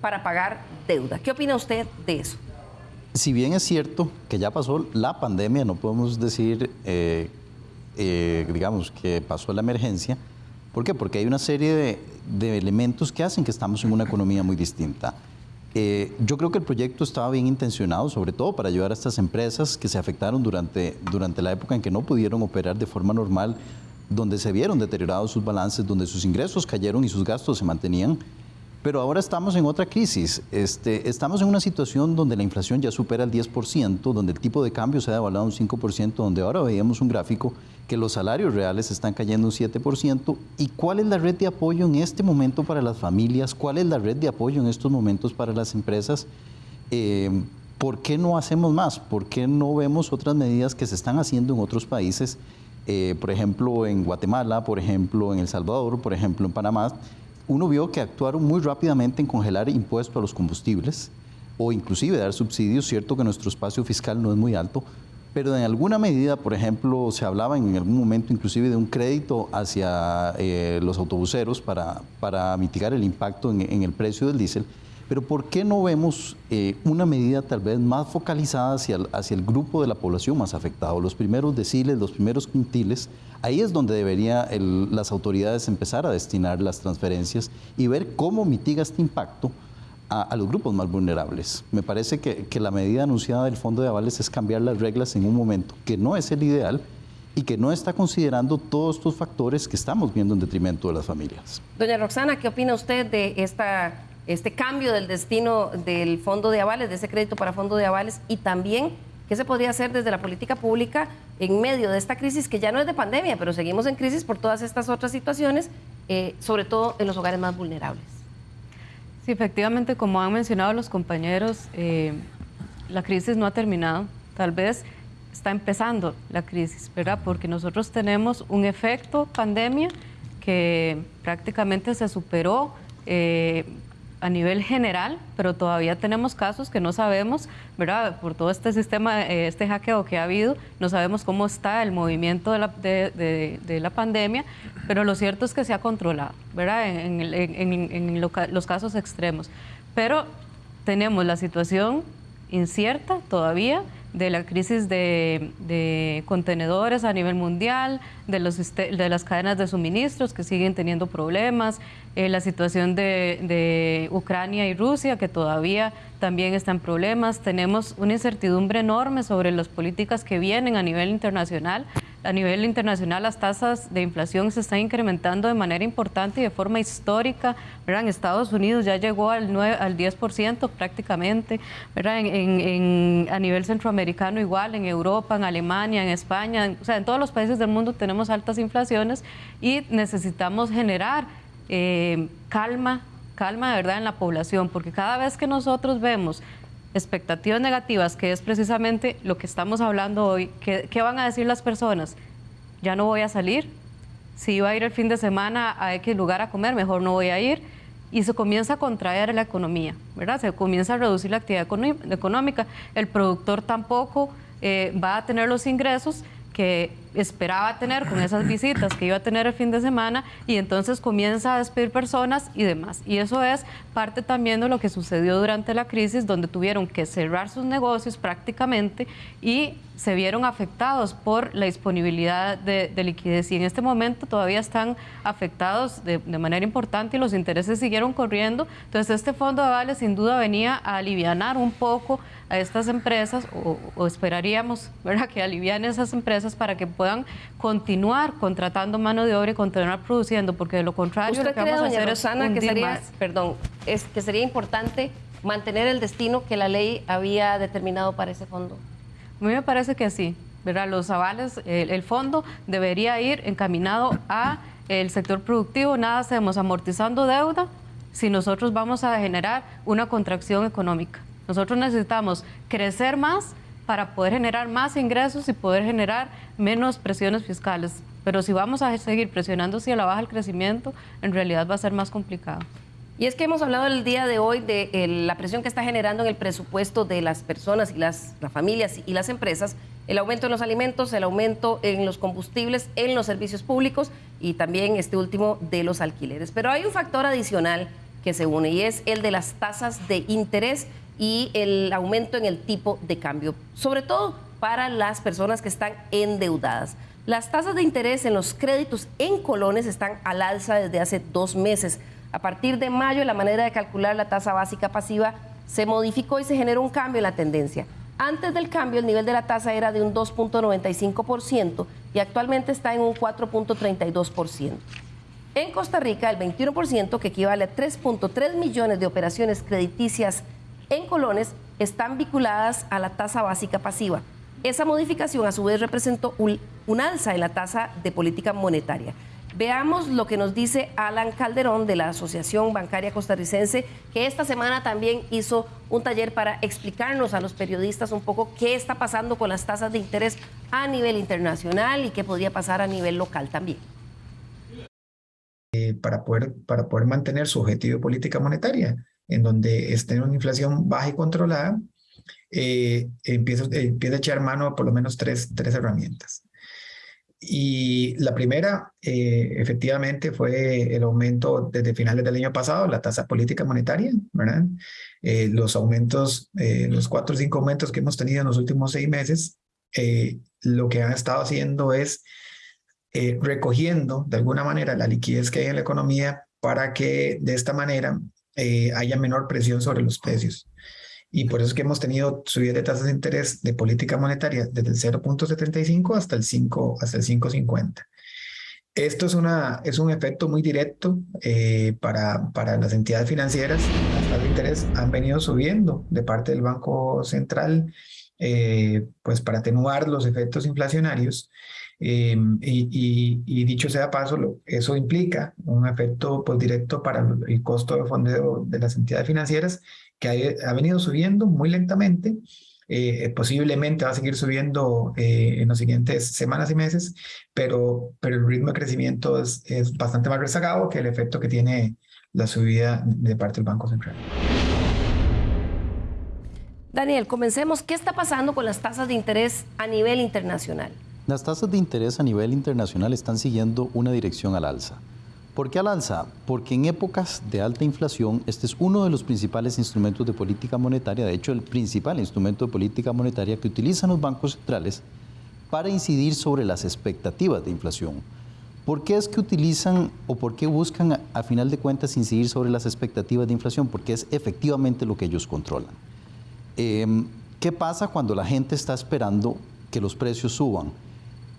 para pagar deuda. ¿Qué opina usted de eso? Si bien es cierto que ya pasó la pandemia, no podemos decir eh, eh, digamos, que pasó la emergencia. ¿Por qué? Porque hay una serie de, elementos que hacen que estamos en una economía muy distinta. Eh, yo creo que el proyecto estaba bien intencionado, sobre todo para ayudar a estas empresas que se afectaron durante, durante la época en que no pudieron operar de forma normal, donde se vieron deteriorados sus balances, donde sus ingresos cayeron y sus gastos se mantenían. Pero ahora estamos en otra crisis. Este, estamos en una situación donde la inflación ya supera el 10%, donde el tipo de cambio se ha devaluado un 5%, donde ahora veíamos un gráfico que los salarios reales están cayendo un 7%. ¿Y cuál es la red de apoyo en este momento para las familias? ¿Cuál es la red de apoyo en estos momentos para las empresas? Eh, ¿Por qué no hacemos más? ¿Por qué no vemos otras medidas que se están haciendo en otros países? Eh, por ejemplo, en Guatemala, por ejemplo, en El Salvador, por ejemplo, en Panamá uno vio que actuaron muy rápidamente en congelar impuestos a los combustibles o inclusive dar subsidios, cierto que nuestro espacio fiscal no es muy alto, pero en alguna medida, por ejemplo, se hablaba en algún momento inclusive de un crédito hacia eh, los autobuseros para, para, mitigar el impacto en, el precio del diésel, pero ¿por qué no vemos eh, una medida tal vez más focalizada hacia el, hacia el grupo de la población más afectado, los primeros deciles, los primeros quintiles, Ahí es donde deberían las autoridades empezar a destinar las transferencias y ver cómo mitiga este impacto a, los grupos más vulnerables. Me parece que, la medida anunciada del Fondo de Avales es cambiar las reglas en un momento que no es el ideal y que no está considerando todos estos factores que estamos viendo en detrimento de las familias. Doña Roxana, ¿qué opina usted de esta, este cambio del destino del fondo de avales, de ese crédito para fondo de avales y también ¿Qué se podría hacer desde la política pública en medio de esta crisis que ya no es de pandemia, pero seguimos en crisis por todas estas otras situaciones, eh, sobre todo en los hogares más vulnerables? Sí, efectivamente, como han mencionado los compañeros, eh, la crisis no ha terminado. Tal vez está empezando la crisis, ¿verdad? Porque nosotros tenemos un efecto pandemia que prácticamente se superó eh, a nivel general, pero todavía tenemos casos que no sabemos, ¿verdad? Por todo este sistema, eh, este hackeo que ha habido, no sabemos cómo está el movimiento de la, de, la pandemia, pero lo cierto es que se ha controlado, ¿verdad? En, los casos extremos. Pero tenemos la situación incierta todavía de la crisis de, contenedores a nivel mundial, de las cadenas de suministros que siguen teniendo problemas, eh, la situación de, Ucrania y Rusia que todavía también están problemas. Tenemos una incertidumbre enorme sobre las políticas que vienen a nivel internacional a nivel internacional las tasas de inflación se están incrementando de manera importante y de forma histórica. ¿verdad? En Estados Unidos ya llegó al, 9, al 10% prácticamente. ¿verdad? En, a nivel centroamericano igual, en Europa, en Alemania, en España, o sea, en todos los países del mundo tenemos altas inflaciones y necesitamos generar eh, calma, calma de verdad en la población, porque cada vez que nosotros vemos expectativas negativas, que es precisamente lo que estamos hablando hoy. ¿Qué, van a decir las personas? Ya no voy a salir. Si iba a ir el fin de semana a X lugar a comer, mejor no voy a ir. Y se comienza a contraer la economía, ¿verdad? Se comienza a reducir la actividad económica. El productor tampoco eh, va a tener los ingresos que esperaba tener con esas visitas que iba a tener el fin de semana y entonces comienza a despedir personas y demás. Y eso es parte también de lo que sucedió durante la crisis, donde tuvieron que cerrar sus negocios prácticamente y se vieron afectados por la disponibilidad de, liquidez y en este momento todavía están afectados de, manera importante y los intereses siguieron corriendo. Entonces este fondo de avales sin duda venía a aliviar un poco a estas empresas o, esperaríamos ¿verdad? que alivian esas empresas para que puedan continuar contratando mano de obra y continuar produciendo, porque de lo contrario ¿Usted lo que vamos a hacer es que sería, perdón, es que sería importante mantener el destino que la ley había determinado para ese fondo? A mí me parece que sí, ¿verdad? Los avales, el, fondo debería ir encaminado a el sector productivo, nada hacemos amortizando deuda si nosotros vamos a generar una contracción económica. Nosotros necesitamos crecer más para poder generar más ingresos y poder generar menos presiones fiscales. Pero si vamos a seguir presionando hacia la baja el crecimiento, en realidad va a ser más complicado. Y es que hemos hablado el día de hoy de eh, la presión que está generando en el presupuesto de las personas y las, las, familias y las empresas, el aumento en los alimentos, el aumento en los combustibles, en los servicios públicos y también este último de los alquileres. Pero hay un factor adicional que se une y es el de las tasas de interés y el aumento en el tipo de cambio, sobre todo para las personas que están endeudadas. Las tasas de interés en los créditos en colones están al alza desde hace dos meses. A partir de mayo, la manera de calcular la tasa básica pasiva se modificó y se generó un cambio en la tendencia. Antes del cambio, el nivel de la tasa era de un 2.95% y actualmente está en un 4.32%. En Costa Rica, el 21%, que equivale a 3.3 millones de operaciones crediticias en colones están vinculadas a la tasa básica pasiva. Esa modificación a su vez representó un, alza en la tasa de política monetaria. Veamos lo que nos dice Alan Calderón de la Asociación Bancaria Costarricense, que esta semana también hizo un taller para explicarnos a los periodistas un poco qué está pasando con las tasas de interés a nivel internacional y qué podría pasar a nivel local también. Eh, para, poder, para poder mantener su objetivo de política monetaria en donde esté una inflación baja y controlada, eh, empieza, empieza, a echar mano por lo menos tres, tres herramientas. Y la primera, eh, efectivamente, fue el aumento desde finales del año pasado, la tasa política monetaria, ¿verdad? Eh, los aumentos, los cuatro o cinco aumentos que hemos tenido en los últimos seis meses, lo que han estado haciendo es recogiendo de alguna manera la liquidez que hay en la economía para que de esta manera eh, haya menor presión sobre los precios. Y por eso es que hemos tenido subidas de tasas de interés de política monetaria desde el 0.75 hasta el 5, hasta el 5.50. Esto es, una, es un efecto muy directo eh, para, para las entidades financieras. Las tasas de interés han venido subiendo de parte del Banco Central eh, pues para atenuar los efectos inflacionarios. Eh, y, dicho sea paso, eso implica un efecto pues, directo para el costo de fondeo de las entidades financieras que ha, venido subiendo muy lentamente. Eh, posiblemente va a seguir subiendo eh, en las siguientes semanas y meses, pero, pero el ritmo de crecimiento es, es bastante más rezagado que el efecto que tiene la subida de parte del Banco Central. Daniel, comencemos. ¿Qué está pasando con las tasas de interés a nivel internacional? Las tasas de interés a nivel internacional están siguiendo una dirección al alza. ¿Por qué al alza? Porque en épocas de alta inflación, este es uno de los principales instrumentos de política monetaria, de hecho el principal instrumento de política monetaria que utilizan los bancos centrales para incidir sobre las expectativas de inflación. ¿Por qué es que utilizan o por qué buscan a, final de cuentas incidir sobre las expectativas de inflación? Porque es efectivamente lo que ellos controlan. Em, ¿Qué pasa cuando la gente está esperando que los precios suban?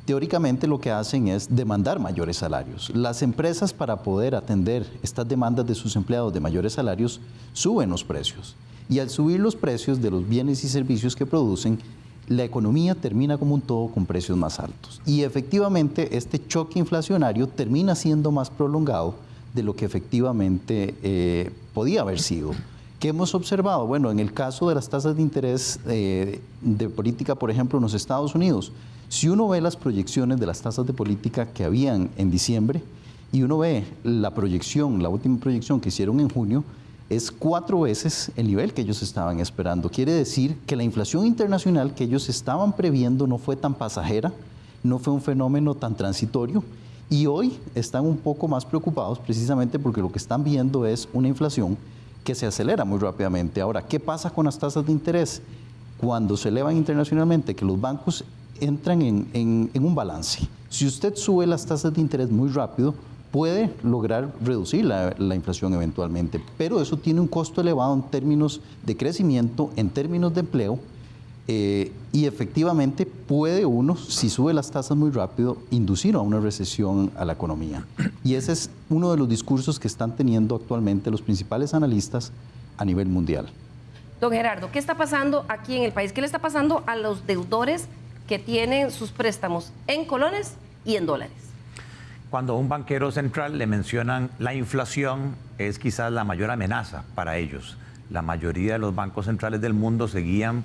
Teóricamente lo que hacen es demandar mayores salarios. Las empresas para poder atender estas demandas de sus empleados de mayores salarios suben los precios. Y al subir los precios de los bienes y servicios que producen, la economía termina como un todo con precios más altos. Y efectivamente este choque inflacionario termina siendo más prolongado de lo que efectivamente eh, podía haber sido. ¿Qué hemos observado? Bueno, en el caso de las tasas de interés eh, de política, por ejemplo, en los Estados Unidos, si uno ve las proyecciones de las tasas de política que habían en diciembre y uno ve la proyección, la última proyección que hicieron en junio, es cuatro veces el nivel que ellos estaban esperando. Quiere decir que la inflación internacional que ellos estaban previendo no fue tan pasajera, no fue un fenómeno tan transitorio y hoy están un poco más preocupados precisamente porque lo que están viendo es una inflación que se acelera muy rápidamente. Ahora, ¿qué pasa con las tasas de interés? Cuando se elevan internacionalmente, que los bancos entran en, un balance. Si usted sube las tasas de interés muy rápido, puede lograr reducir la, la, inflación eventualmente, pero eso tiene un costo elevado en términos de crecimiento, en términos de empleo, eh, y efectivamente puede uno, si sube las tasas muy rápido, inducir a una recesión a la economía. Y ese es uno de los discursos que están teniendo actualmente los principales analistas a nivel mundial. Don Gerardo, ¿qué está pasando aquí en el país? ¿Qué le está pasando a los deudores que tienen sus préstamos en colones y en dólares? Cuando a un banquero central le mencionan la inflación, es quizás la mayor amenaza para ellos. La mayoría de los bancos centrales del mundo seguían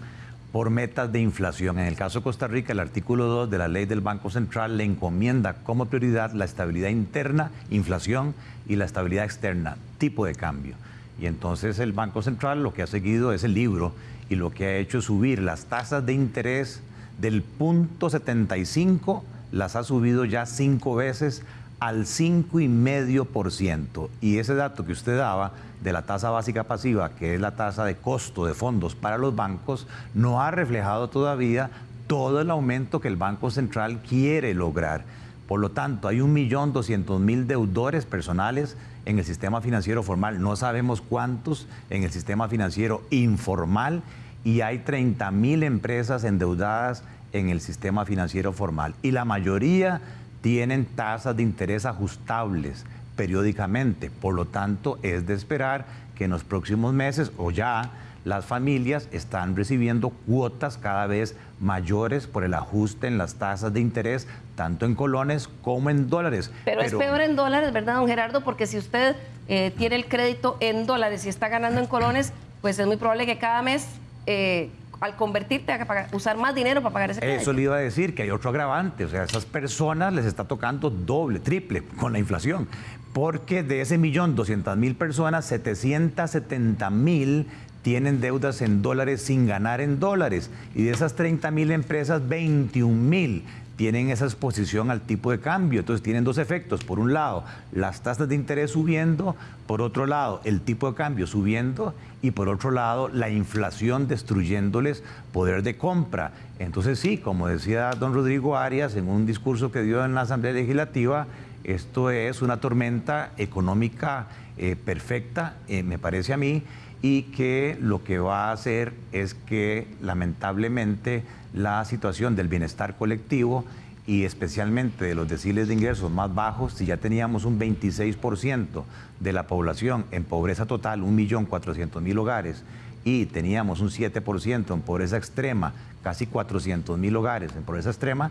por metas de inflación. En el caso de Costa Rica, el artículo 2 de la ley del Banco Central le encomienda como prioridad la estabilidad interna, inflación, y la estabilidad externa, tipo de cambio. Y entonces el Banco Central lo que ha seguido es el libro y lo que ha hecho es subir las tasas de interés del punto 75, las ha subido ya cinco veces al 5,5%. Y ese dato que usted daba de la tasa básica pasiva, que es la tasa de costo de fondos para los bancos, no ha reflejado todavía todo el aumento que el Banco Central quiere lograr. Por lo tanto, hay 1.200.000 deudores personales en el sistema financiero formal. No sabemos cuántos en el sistema financiero informal y hay 30.000 empresas endeudadas en el sistema financiero formal. Y la mayoría tienen tasas de interés ajustables periódicamente. Por lo tanto, es de esperar que en los próximos meses o ya las familias están recibiendo cuotas cada vez mayores por el ajuste en las tasas de interés, tanto en colones como en dólares. Pero, es peor en dólares, ¿verdad, don Gerardo? Porque si usted eh, tiene el crédito en dólares y está ganando en colones, pues es muy probable que cada mes eh, al convertirte a usar más dinero para pagar ese crédito. Eso le iba a decir, que hay otro agravante. O sea, a esas personas les está tocando doble, triple con la inflación. Porque de ese millón, 200 mil personas, 770 mil tienen deudas en dólares sin ganar en dólares. Y de esas 30 mil empresas, 21 mil tienen esa exposición al tipo de cambio. Entonces tienen dos efectos. Por un lado, las tasas de interés subiendo, por otro lado, el tipo de cambio subiendo y por otro lado, la inflación destruyéndoles poder de compra. Entonces sí, como decía don Rodrigo Arias en un discurso que dio en la Asamblea Legislativa, esto es una tormenta económica eh, perfecta, eh, me parece a mí, y que lo que va a hacer es que lamentablemente la situación del bienestar colectivo y especialmente de los deciles de ingresos más bajos, si ya teníamos un 26% de la población en pobreza total, 1.400.000 hogares, y teníamos un 7% en pobreza extrema, casi 400.000 hogares en pobreza extrema,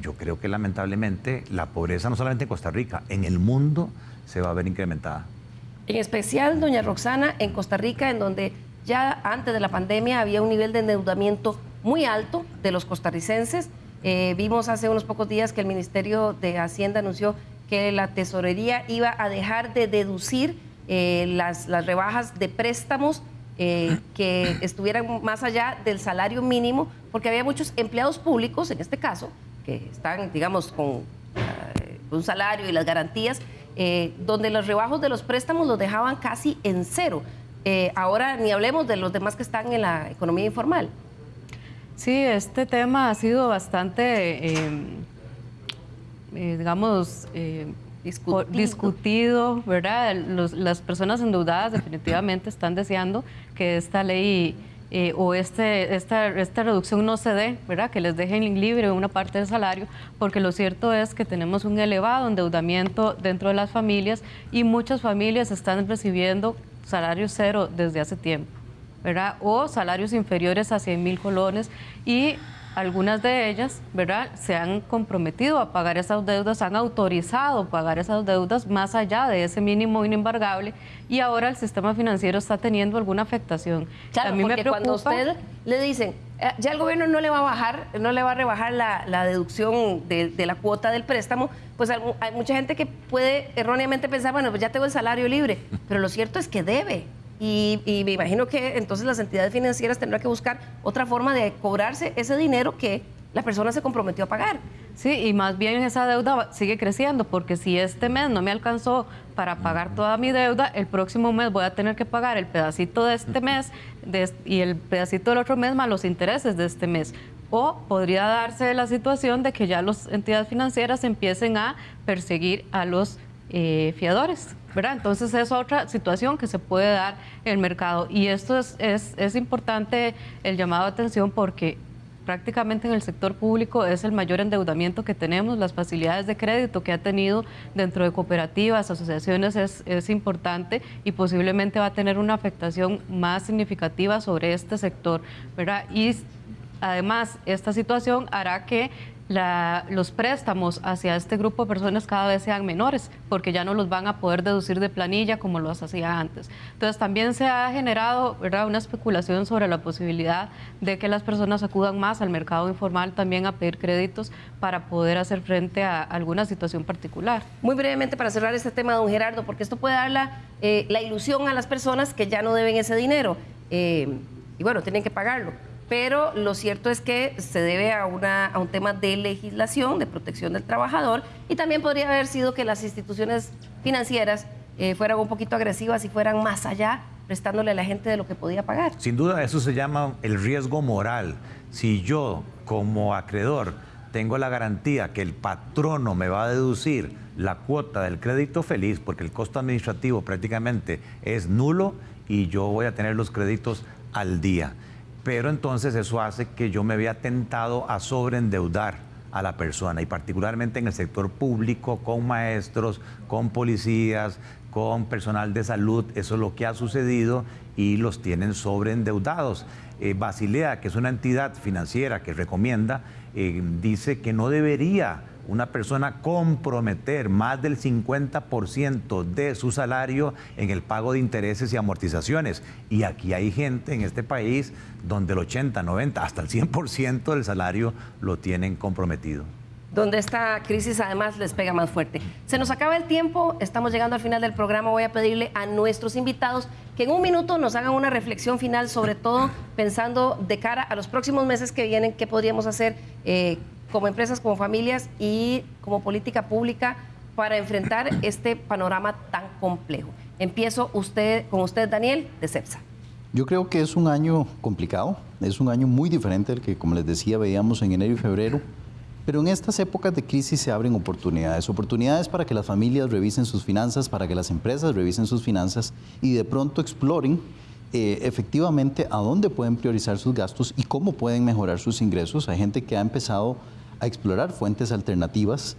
yo creo que lamentablemente la pobreza no solamente en Costa Rica, en el mundo se va a ver incrementada. En especial, doña Roxana, en Costa Rica, en donde ya antes de la pandemia había un nivel de endeudamiento muy alto de los costarricenses. Eh, vimos hace unos pocos días que el Ministerio de Hacienda anunció que la tesorería iba a dejar de deducir eh, las, rebajas de préstamos eh, que estuvieran más allá del salario mínimo, porque había muchos empleados públicos, en este caso, que están, digamos, con un salario y las garantías, donde los rebajos de los préstamos los dejaban casi en cero. ahora ni hablemos de los demás que están en la economía informal. Sí, este tema ha sido bastante, em, eh, digamos, eh, discutido. ¿verdad? las personas endeudadas definitivamente están deseando que esta ley eh, o este, esta, esta reducción no se dé, ¿verdad? que les dejen libre una parte del salario, porque lo cierto es que tenemos un elevado endeudamiento dentro de las familias y muchas familias están recibiendo salario cero desde hace tiempo, ¿verdad? o salarios inferiores a 100 mil colones y algunas de ellas, ¿verdad? Se han comprometido a pagar esas deudas, han autorizado pagar esas deudas más allá de ese mínimo inembargable y ahora el sistema financiero está teniendo alguna afectación. Claro, porque cuando usted le dicen, eh, ya el gobierno no le va a bajar, no le va a rebajar la, deducción de, de, la cuota del préstamo, pues hay mucha gente que puede erróneamente pensar, bueno, pues ya tengo el salario libre, pero lo cierto es que debe. Y, me imagino que entonces las entidades financieras tendrán que buscar otra forma de cobrarse ese dinero que la persona se comprometió a pagar. Sí, y más bien esa deuda sigue creciendo, porque si este mes no me alcanzó para pagar toda mi deuda, el próximo mes voy a tener que pagar el pedacito de este mes y el pedacito del otro mes más los intereses de este mes. O podría darse la situación de que ya las entidades financieras empiecen a perseguir a los eh, fiadores. ¿Verdad? Entonces es otra situación que se puede dar el mercado y esto es, es, es importante el llamado de atención porque prácticamente en el sector público es el mayor endeudamiento que tenemos, las facilidades de crédito que ha tenido dentro de cooperativas, asociaciones es, es, importante y posiblemente va a tener una afectación más significativa sobre este sector, ¿verdad? Y además esta situación hará que los préstamos hacia este grupo de personas cada vez sean menores, porque ya no los van a poder deducir de planilla como los hacía antes. Entonces también se ha generado ¿verdad? una especulación sobre la posibilidad de que las personas acudan más al mercado informal también a pedir créditos para poder hacer frente a alguna situación particular. Muy brevemente para cerrar este tema, don Gerardo, porque esto puede dar la, eh, ilusión a las personas que ya no deben ese dinero eh, y bueno, tienen que pagarlo pero lo cierto es que se debe a, un tema de legislación, de protección del trabajador, y también podría haber sido que las instituciones financieras eh, fueran un poquito agresivas y fueran más allá, prestándole a la gente de lo que podía pagar. Sin duda, eso se llama el riesgo moral. Si yo, como acreedor, tengo la garantía que el patrono me va a deducir la cuota del crédito feliz, porque el costo administrativo prácticamente es nulo y yo voy a tener los créditos al día pero entonces eso hace que yo me vea tentado a sobreendeudar a la persona y particularmente en el sector público, con maestros, con policías, con personal de salud, eso es lo que ha sucedido y los tienen sobreendeudados. Eh, Basilea, que es una entidad financiera que recomienda, eh, dice que no debería una persona comprometer más del 50% de su salario en el pago de intereses y amortizaciones. Y aquí hay gente en este país donde el 80, 90, hasta el 100% del salario lo tienen comprometido donde esta crisis además les pega más fuerte. Se nos acaba el tiempo, estamos llegando al final del programa, voy a pedirle a nuestros invitados que en un minuto nos hagan una reflexión final, sobre todo pensando de cara a los próximos meses que vienen, qué podríamos hacer eh, como empresas, como familias y como política pública para enfrentar este panorama tan complejo. Empiezo usted, con usted, Daniel, de CEPSA. Yo creo que es un año complicado, es un año muy diferente al que, como les decía, veíamos en enero y febrero, pero en estas épocas de crisis se abren oportunidades, oportunidades para que las familias revisen sus finanzas, para que las empresas revisen sus finanzas y de pronto exploren eh, efectivamente a dónde pueden priorizar sus gastos y cómo pueden mejorar sus ingresos. Hay gente que ha empezado a explorar fuentes alternativas.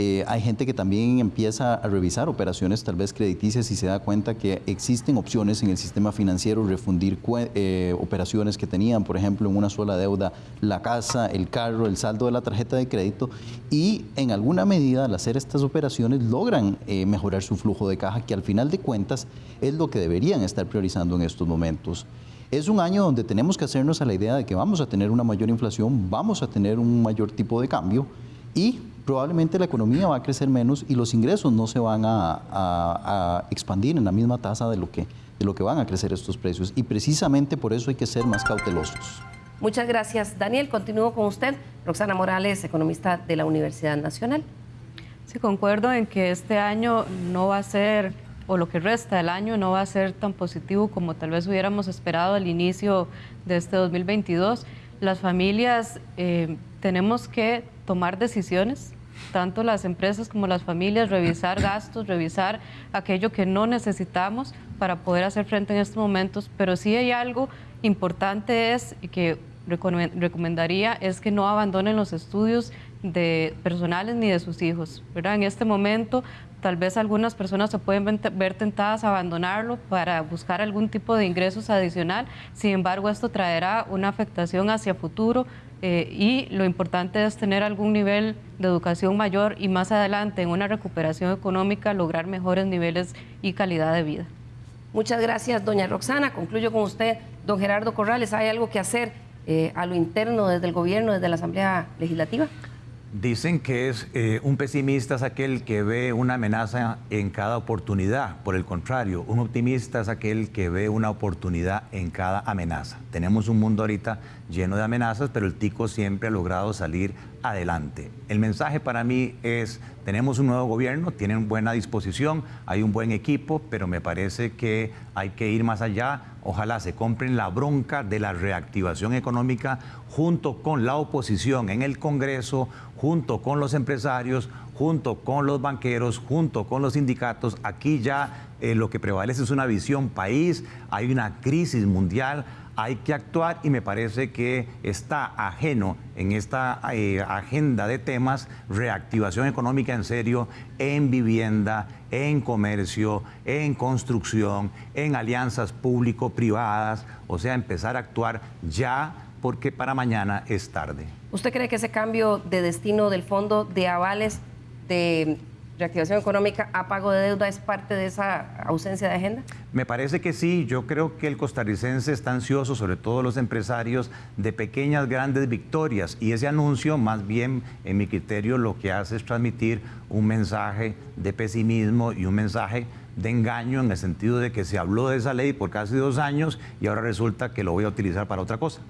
Eh, hay gente que también empieza a revisar operaciones tal vez crediticias y se da cuenta que existen opciones en el sistema financiero, refundir eh, operaciones que tenían, por ejemplo, en una sola deuda, la casa, el carro, el saldo de la tarjeta de crédito y en alguna medida al hacer estas operaciones logran eh, mejorar su flujo de caja, que al final de cuentas es lo que deberían estar priorizando en estos momentos. Es un año donde tenemos que hacernos a la idea de que vamos a tener una mayor inflación, vamos a tener un mayor tipo de cambio y probablemente la economía va a crecer menos y los ingresos no se van a, expandir en la misma tasa de lo, que, de lo que van a crecer estos precios. Y precisamente por eso hay que ser más cautelosos. Muchas gracias, Daniel. Continúo con usted. Roxana Morales, economista de la Universidad Nacional. Sí, concuerdo en que este año no va a ser o lo que resta del año no va a ser tan positivo como tal vez hubiéramos esperado al inicio de este 2022. Las familias eh, tenemos que tomar decisiones tanto las empresas como las familias, revisar gastos, revisar aquello que no necesitamos para poder hacer frente en estos momentos, pero sí hay algo importante es que recomendaría es que no abandonen los estudios de personales ni de sus hijos. ¿verdad? En este momento tal vez algunas personas se pueden ver tentadas a abandonarlo para buscar algún tipo de ingresos adicional, sin embargo esto traerá una afectación hacia futuro eh, y lo importante es tener algún nivel de educación mayor y más adelante en una recuperación económica lograr mejores niveles y calidad de vida. Muchas gracias, doña Roxana. Concluyo con usted, don Gerardo Corrales. ¿Hay algo que hacer eh, a lo interno desde el gobierno, desde la Asamblea Legislativa? Dicen que es eh, un pesimista es aquel que ve una amenaza en cada oportunidad. Por el contrario, un optimista es aquel que ve una oportunidad en cada amenaza. Tenemos un mundo ahorita lleno de amenazas, pero el tico siempre ha logrado salir adelante. El mensaje para mí es, tenemos un nuevo gobierno, tienen buena disposición, hay un buen equipo, pero me parece que hay que ir más allá. Ojalá se compren la bronca de la reactivación económica junto con la oposición en el Congreso, junto con los empresarios, junto con los banqueros, junto con los sindicatos. Aquí ya eh, lo que prevalece es una visión país, hay una crisis mundial, hay que actuar y me parece que está ajeno en esta eh, agenda de temas reactivación económica en serio en vivienda, en comercio, en construcción, en alianzas público-privadas, o sea, empezar a actuar ya porque para mañana es tarde. ¿Usted cree que ese cambio de destino del fondo de avales de reactivación económica a pago de deuda es parte de esa ausencia de agenda? Me parece que sí. Yo creo que el costarricense está ansioso, sobre todo los empresarios, de pequeñas, grandes victorias. Y ese anuncio, más bien, en mi criterio, lo que hace es transmitir un mensaje de pesimismo y un mensaje de engaño en el sentido de que se habló de esa ley por casi dos años y ahora resulta que lo voy a utilizar para otra cosa.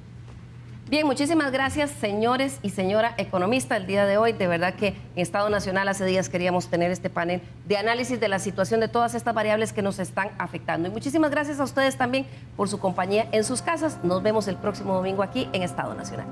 Bien, muchísimas gracias, señores y señora economista, el día de hoy. De verdad que en Estado Nacional hace días queríamos tener este panel de análisis de la situación de todas estas variables que nos están afectando. Y muchísimas gracias a ustedes también por su compañía en sus casas. Nos vemos el próximo domingo aquí en Estado Nacional.